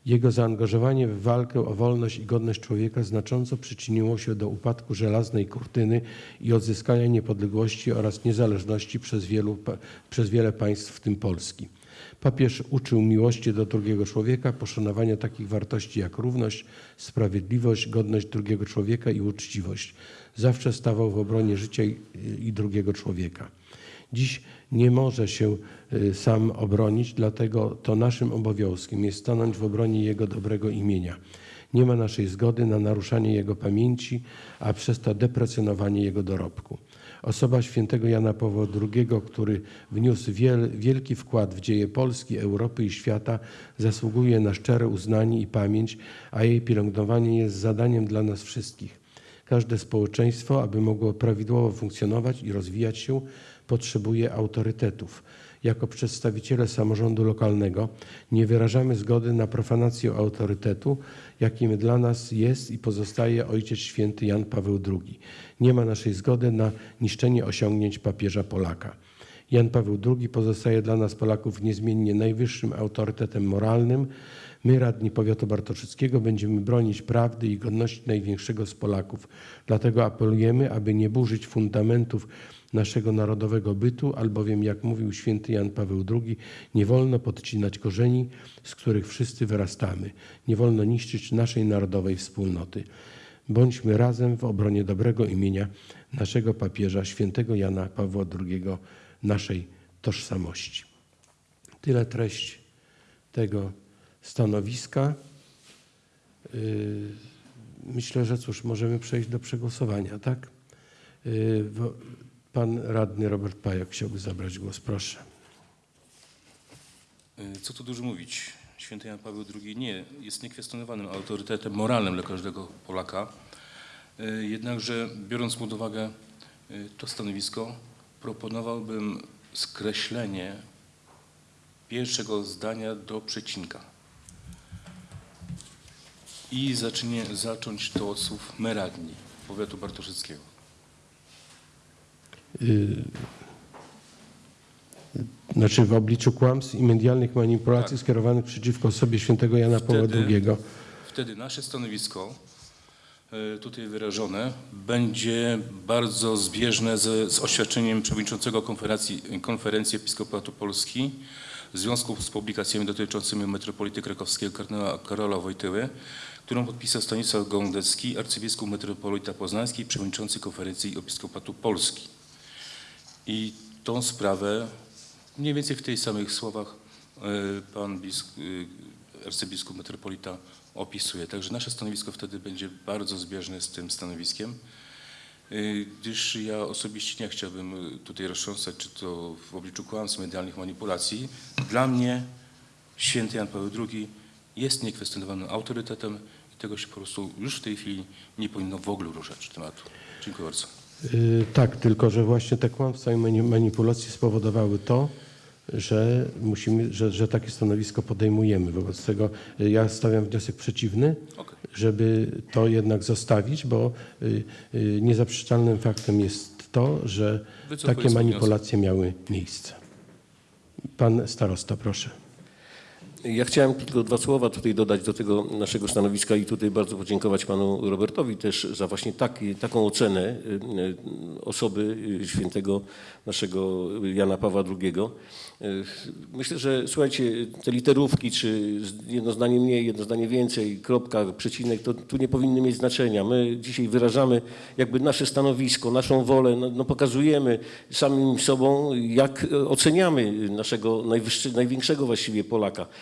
Jego zaangażowanie w walkę o wolność i godność człowieka znacząco przyczyniło się do upadku żelaznej kurtyny i odzyskania niepodległości oraz niezależności przez, wielu, przez wiele państw, w tym Polski. Papież uczył miłości do drugiego człowieka, poszanowania takich wartości jak równość, sprawiedliwość, godność drugiego człowieka i uczciwość. Zawsze stawał w obronie życia i drugiego człowieka. Dziś nie może się y, sam obronić, dlatego to naszym obowiązkiem jest stanąć w obronie Jego dobrego imienia. Nie ma naszej zgody na naruszanie Jego pamięci, a przez to deprecjonowanie Jego dorobku. Osoba świętego Jana Pawła II, który wniósł wiel, wielki wkład w dzieje Polski, Europy i świata, zasługuje na szczere uznanie i pamięć, a jej pielęgnowanie jest zadaniem dla nas wszystkich. Każde społeczeństwo, aby mogło prawidłowo funkcjonować i rozwijać się, potrzebuje autorytetów. Jako przedstawiciele samorządu lokalnego nie wyrażamy zgody na profanację autorytetu, jakim dla nas jest i pozostaje Ojciec Święty Jan Paweł II. Nie ma naszej zgody na niszczenie osiągnięć papieża Polaka. Jan Paweł II pozostaje dla nas Polaków niezmiennie najwyższym autorytetem moralnym. My, radni powiatu bartoszyckiego, będziemy bronić prawdy i godności największego z Polaków. Dlatego apelujemy, aby nie burzyć fundamentów naszego narodowego bytu, albowiem, jak mówił święty Jan Paweł II, nie wolno podcinać korzeni, z których wszyscy wyrastamy. Nie wolno niszczyć naszej narodowej wspólnoty. Bądźmy razem w obronie dobrego imienia naszego papieża, świętego Jana Pawła II, naszej tożsamości. Tyle treść tego stanowiska. Yy, Myślę, że cóż, możemy przejść do przegłosowania, tak? Pan radny Robert Pajak chciałby zabrać głos, proszę. Y, Co tu dużo mówić? Święty Jan Paweł II nie jest niekwestionowanym autorytetem moralnym dla każdego Polaka. Y, Jednakże biorąc pod uwagę y, to stanowisko, proponowałbym skreślenie pierwszego zdania do przecinka. I zacznie, zacząć to od słów meradni powiatu bartoszyckiego. Yy, Znaczy w obliczu kłamstw i medialnych manipulacji skierowanych przeciwko osobie świętego Jana Pawła II. Wtedy nasze stanowisko e, tutaj wyrażone będzie bardzo zbieżne z, z oświadczeniem przewodniczącego konferencji, konferencji Episkopatu Polski w związku z publikacjami dotyczącymi metropolity krakowskiego kardynała Karola Wojtyły, którą podpisał Stanisław Gądecki, arcybiskup metropolita poznański przewodniczący konferencji Episkopatu Polski. I tą sprawę mniej więcej w tych samych słowach e, pan e, arcybiskup metropolita opisuje. Także nasze stanowisko wtedy będzie bardzo zbieżne z tym stanowiskiem, e, gdyż ja osobiście nie chciałbym tutaj roztrząsać, czy to w obliczu kłamstw, medialnych manipulacji. Dla mnie święty Jan Paweł II jest niekwestionowanym autorytetem i tego się po prostu już w tej chwili nie powinno w ogóle ruszać tematu. Dziękuję bardzo. Y, Tak, tylko że właśnie te kłamstwa i mani- manipulacje spowodowały to, że musimy, że, że takie stanowisko podejmujemy. Wobec tego y, ja stawiam wniosek przeciwny, Okej. żeby to jednak zostawić, bo y, niezaprzeczalnym faktem jest to, że Wycofuję takie manipulacje miały miejsce. Pan starosta, proszę. Ja chciałem tylko dwa słowa tutaj dodać do tego naszego stanowiska i tutaj bardzo podziękować panu Robertowi też za właśnie taki, taką ocenę y, y, osoby y, świętego naszego Jana Pawła II. Myślę, że słuchajcie, te literówki, czy jedno zdanie mniej, jedno zdanie więcej, kropka, przecinek, to tu nie powinny mieć znaczenia. My dzisiaj wyrażamy jakby nasze stanowisko, naszą wolę, no, no pokazujemy samym sobą, jak oceniamy naszego najwyższy, największego właściwie Polaka.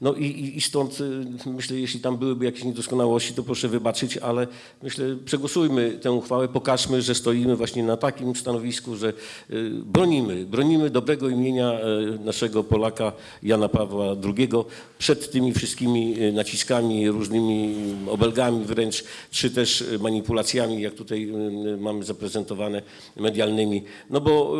No i, i, stąd y, myślę, jeśli tam byłyby jakieś niedoskonałości, to proszę wybaczyć, ale myślę, przegłosujmy tę uchwałę, pokażmy, że stoimy właśnie na takim stanowisku, że y, bronimy, bronimy dobrego imienia y, naszego Polaka Jana Pawła II przed tymi wszystkimi y, naciskami, różnymi obelgami wręcz, czy też y, manipulacjami, jak tutaj mamy zaprezentowane medialnymi. No bo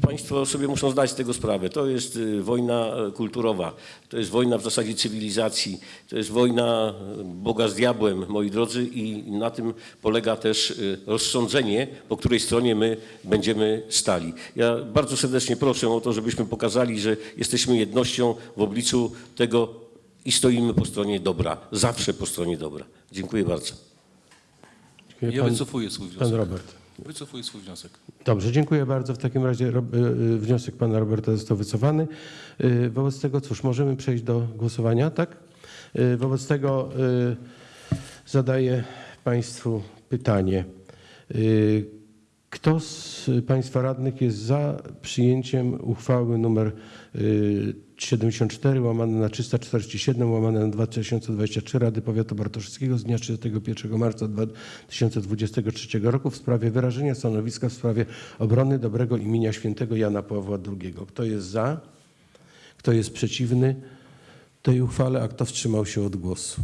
państwo sobie muszą zdać z tego sprawę. To jest wojna kulturowa, to jest wojna w zasadzie cywilizacji, to jest wojna Boga z diabłem, moi drodzy, i na tym polega też y, rozsądzenie, po której stronie my będziemy stali. Ja bardzo serdecznie proszę o to, żebyśmy pokazali, że jesteśmy jednością w obliczu tego i stoimy po stronie dobra, zawsze po stronie dobra. Dziękuję bardzo. Dziękuję. Ja Pan, wycofuję swój pan wniosek. Robert. Wycofuję swój wniosek. Dobrze, dziękuję bardzo. W takim razie y, y, wniosek pana Roberta został wycofany. Y, Wobec tego, cóż, możemy przejść do głosowania, tak? Wobec tego zadaję państwu pytanie. Kto z państwa radnych jest za przyjęciem uchwały numer 74 łamane na 347 łamane na 2023 Rady Powiatu Bartoszyckiego z dnia 31 marca 2023 roku w sprawie wyrażenia stanowiska w sprawie obrony dobrego imienia świętego Jana Pawła II. Kto jest za? Kto jest przeciwny tej uchwale, a kto wstrzymał się od głosu?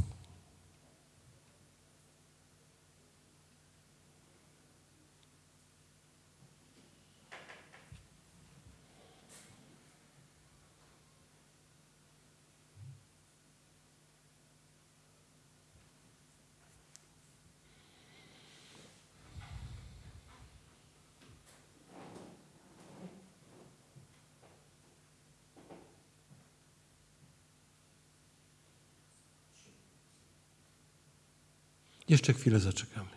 Jeszcze chwilę zaczekamy.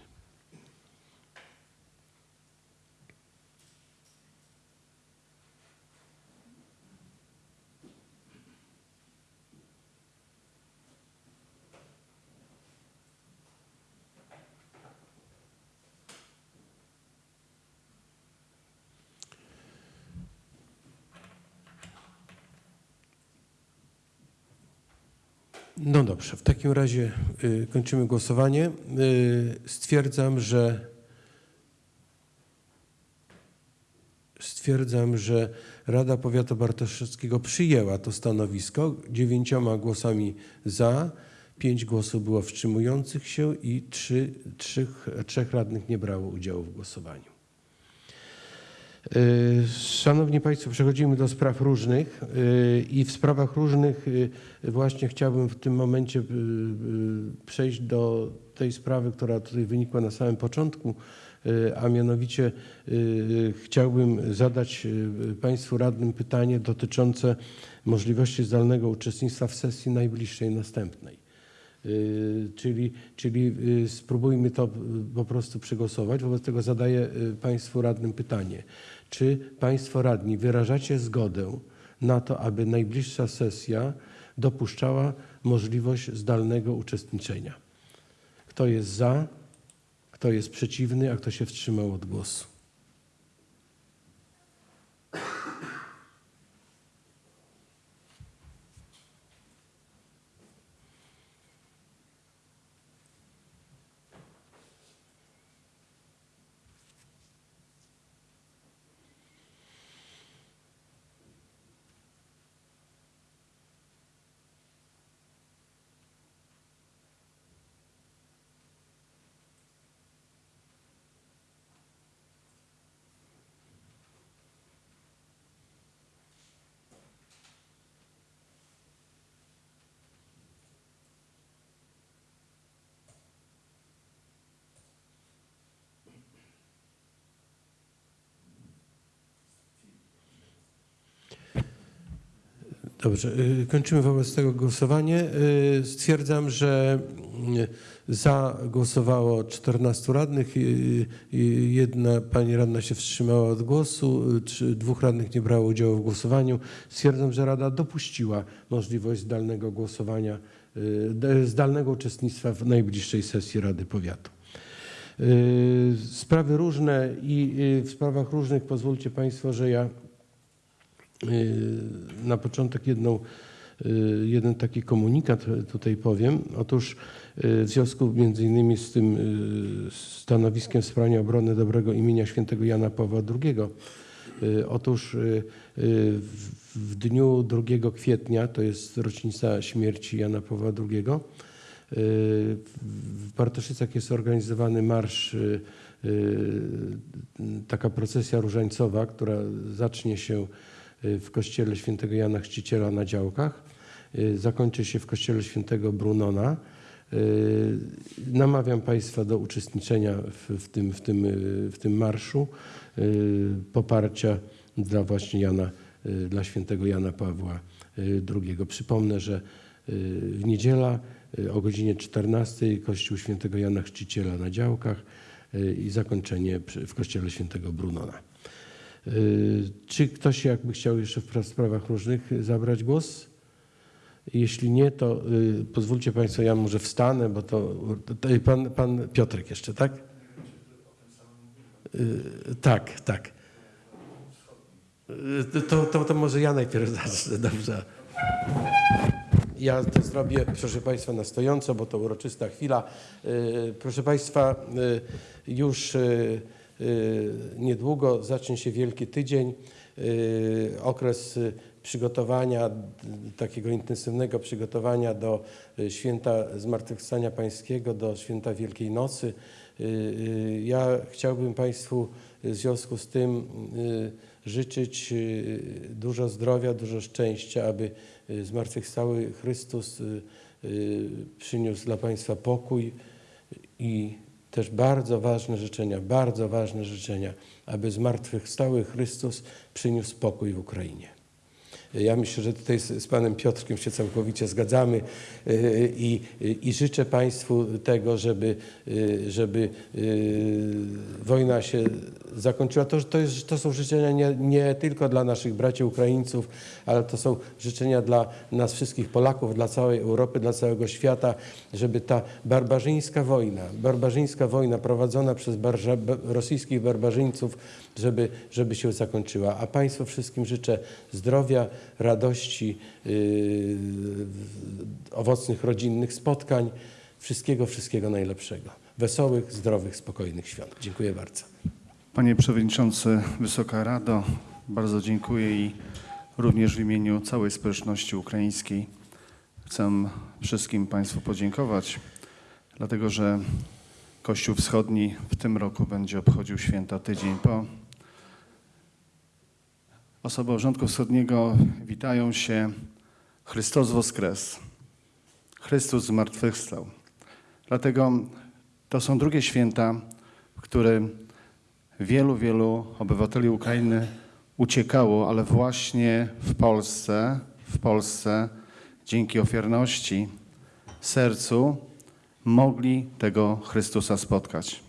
No dobrze, w takim razie y, kończymy głosowanie. Y, stwierdzam, że stwierdzam, że Rada Powiatu Bartoszewskiego przyjęła to stanowisko dziewięcioma głosami za, pięć głosów było wstrzymujących się i trzy, trzech, trzech radnych nie brało udziału w głosowaniu. Szanowni Państwo, przechodzimy do spraw różnych y, i w sprawach różnych y, właśnie chciałbym w tym momencie y, przejść do tej sprawy, która tutaj wynikła na samym początku, a mianowicie chciałbym zadać Państwu radnym pytanie dotyczące możliwości zdalnego uczestnictwa w sesji najbliższej, następnej. Y, Czyli, czyli y, spróbujmy to y, po prostu przegłosować. Wobec tego zadaję Państwu radnym pytanie. Czy Państwo radni wyrażacie zgodę na to, aby najbliższa sesja dopuszczała możliwość zdalnego uczestniczenia? Kto jest za, kto jest przeciwny, a kto się wstrzymał od głosu? Dobrze, y, kończymy wobec tego głosowanie. Y, Stwierdzam, że y, za głosowało 14 radnych, jedna pani radna się wstrzymała od głosu, dwóch radnych nie brało udziału w głosowaniu. Stwierdzam, że Rada dopuściła możliwość zdalnego głosowania, zdalnego uczestnictwa w najbliższej sesji Rady Powiatu. Sprawy różne i w sprawach różnych pozwólcie Państwo, że ja na początek jedną, y, jeden taki komunikat tutaj powiem. Otóż y, w związku między innymi z tym y, stanowiskiem w sprawie obrony dobrego imienia świętego Jana Pawła II. y, Otóż y, y, w- dniu 2 kwietnia, to jest rocznica śmierci Jana Pawła II, y, w Bartoszycach jest organizowany marsz, y, y, taka procesja różańcowa, która zacznie się y, w kościele świętego Jana Chrzciciela na działkach. y, Zakończy się w kościele świętego Brunona. Y, Namawiam Państwa do uczestniczenia w, w, tym, w, tym, y, w tym marszu y, poparcia dla właśnie Jana, y, dla świętego Jana Pawła y, II. Przypomnę, że y, w niedziela y, o godzinie 14 kościół świętego Jana Chrzciciela na działkach y, i zakończenie w kościele świętego Brunona. Y, Czy ktoś jakby chciał jeszcze w pra- sprawach różnych zabrać głos? Jeśli nie, to y, pozwólcie Państwo, ja może wstanę, bo to, to pan, pan Piotrek jeszcze, tak? Y, Tak, tak. Y, To, to, to może ja najpierw [laughs] zacznę, dobrze. Ja to zrobię, proszę Państwa, na stojąco, bo to uroczysta chwila. Y, Proszę Państwa, y, już y, y, niedługo zacznie się Wielki Tydzień, y, okres y, przygotowania, takiego intensywnego przygotowania do y, święta Zmartwychwstania Pańskiego, do święta Wielkiej Nocy. Y, y, Ja chciałbym Państwu w związku z tym y, życzyć y, dużo zdrowia, dużo szczęścia, aby y, zmartwychwstały Chrystus y, y, przyniósł dla Państwa pokój i też bardzo ważne życzenia, bardzo ważne życzenia, aby zmartwychwstały Chrystus przyniósł pokój w Ukrainie. Ja myślę, że tutaj z, panem Piotrkiem się całkowicie zgadzamy y, i, i życzę Państwu tego, żeby, y, żeby y, wojna się zakończyła. To, to, jest, to są życzenia nie, nie tylko dla naszych braci Ukraińców, ale to są życzenia dla nas wszystkich Polaków, dla całej Europy, dla całego świata, żeby ta barbarzyńska wojna, barbarzyńska wojna prowadzona przez rosyjskich barbarzyńców, żeby, żeby się zakończyła. A Państwu wszystkim życzę zdrowia, radości, yy, owocnych rodzinnych spotkań, wszystkiego, wszystkiego najlepszego. Wesołych, zdrowych, spokojnych świąt. Dziękuję bardzo. Panie Przewodniczący, Wysoka Rado, bardzo dziękuję i również w imieniu całej społeczności ukraińskiej chcę wszystkim Państwu podziękować, dlatego że Kościół Wschodni w tym roku będzie obchodził święta tydzień po. Osoby Rządku Wschodniego witają się Chrystus Woskres. Chrystus zmartwychwstał. Dlatego To są drugie święta, w którym wielu, wielu obywateli Ukrainy uciekało, ale właśnie w Polsce, w Polsce dzięki ofiarności, sercu mogli tego Chrystusa spotkać.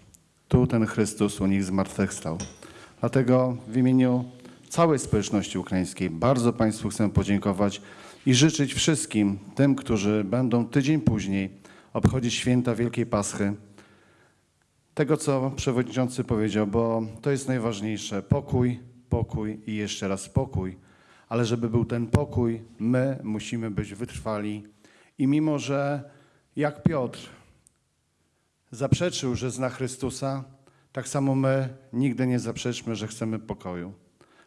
Tu ten Chrystus u nich zmartwychwstał. Dlatego w imieniu całej społeczności ukraińskiej bardzo Państwu chcę podziękować i życzyć wszystkim tym, którzy będą tydzień później obchodzić święta Wielkiej Paschy, tego, co przewodniczący powiedział, bo to jest najważniejsze. Pokój, pokój i jeszcze raz pokój. Ale żeby był ten pokój, my musimy być wytrwali. I mimo, że jak Piotr zaprzeczył, że zna Chrystusa, tak samo my nigdy nie zaprzeczmy, że chcemy pokoju.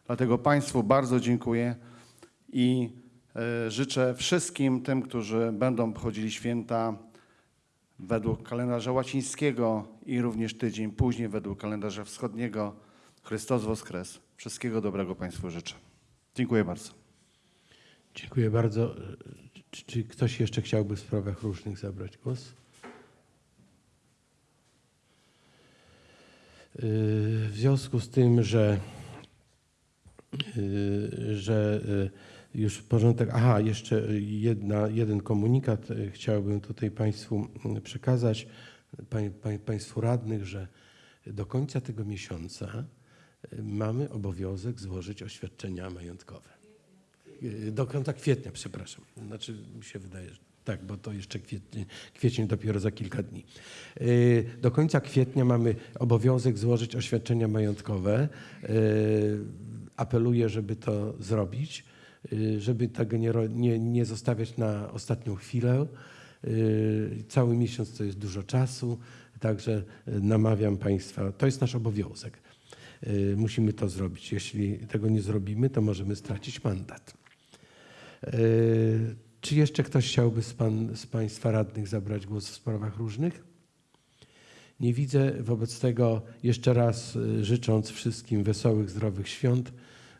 Dlatego Państwu bardzo dziękuję i e, życzę wszystkim tym, którzy będą obchodzili święta według kalendarza łacińskiego i również tydzień później według kalendarza wschodniego. Chrystus Woskres. Wszystkiego dobrego Państwu życzę. Dziękuję bardzo. Dziękuję bardzo. Czy, czy ktoś jeszcze chciałby w sprawach różnych zabrać głos? Yy, W związku z tym, że, yy, że yy, już porządek. Aha, jeszcze jedna, jeden komunikat chciałbym tutaj Państwu yy, przekazać, pań, pań, Państwu radnych, że do końca tego miesiąca mamy obowiązek złożyć oświadczenia majątkowe. Yy, Do końca kwietnia, przepraszam. Znaczy mi się wydaje, że tak, bo to jeszcze kwiecień, kwiecień dopiero za kilka dni. Yy, Do końca kwietnia mamy obowiązek złożyć oświadczenia majątkowe. Yy, Apeluję, żeby to zrobić, żeby tego nie, nie, nie zostawiać na ostatnią chwilę. Cały miesiąc to jest dużo czasu, także namawiam Państwa, to jest nasz obowiązek. Yy, Musimy to zrobić. Jeśli tego nie zrobimy, to możemy stracić mandat. Yy, Czy jeszcze ktoś chciałby z, pan, z Państwa radnych zabrać głos w sprawach różnych? Nie widzę. Wobec tego jeszcze raz y, życząc wszystkim wesołych, zdrowych świąt,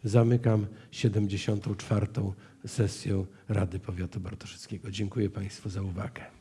zamykam 74. sesję Rady Powiatu Bartoszyckiego. Dziękuję Państwu za uwagę.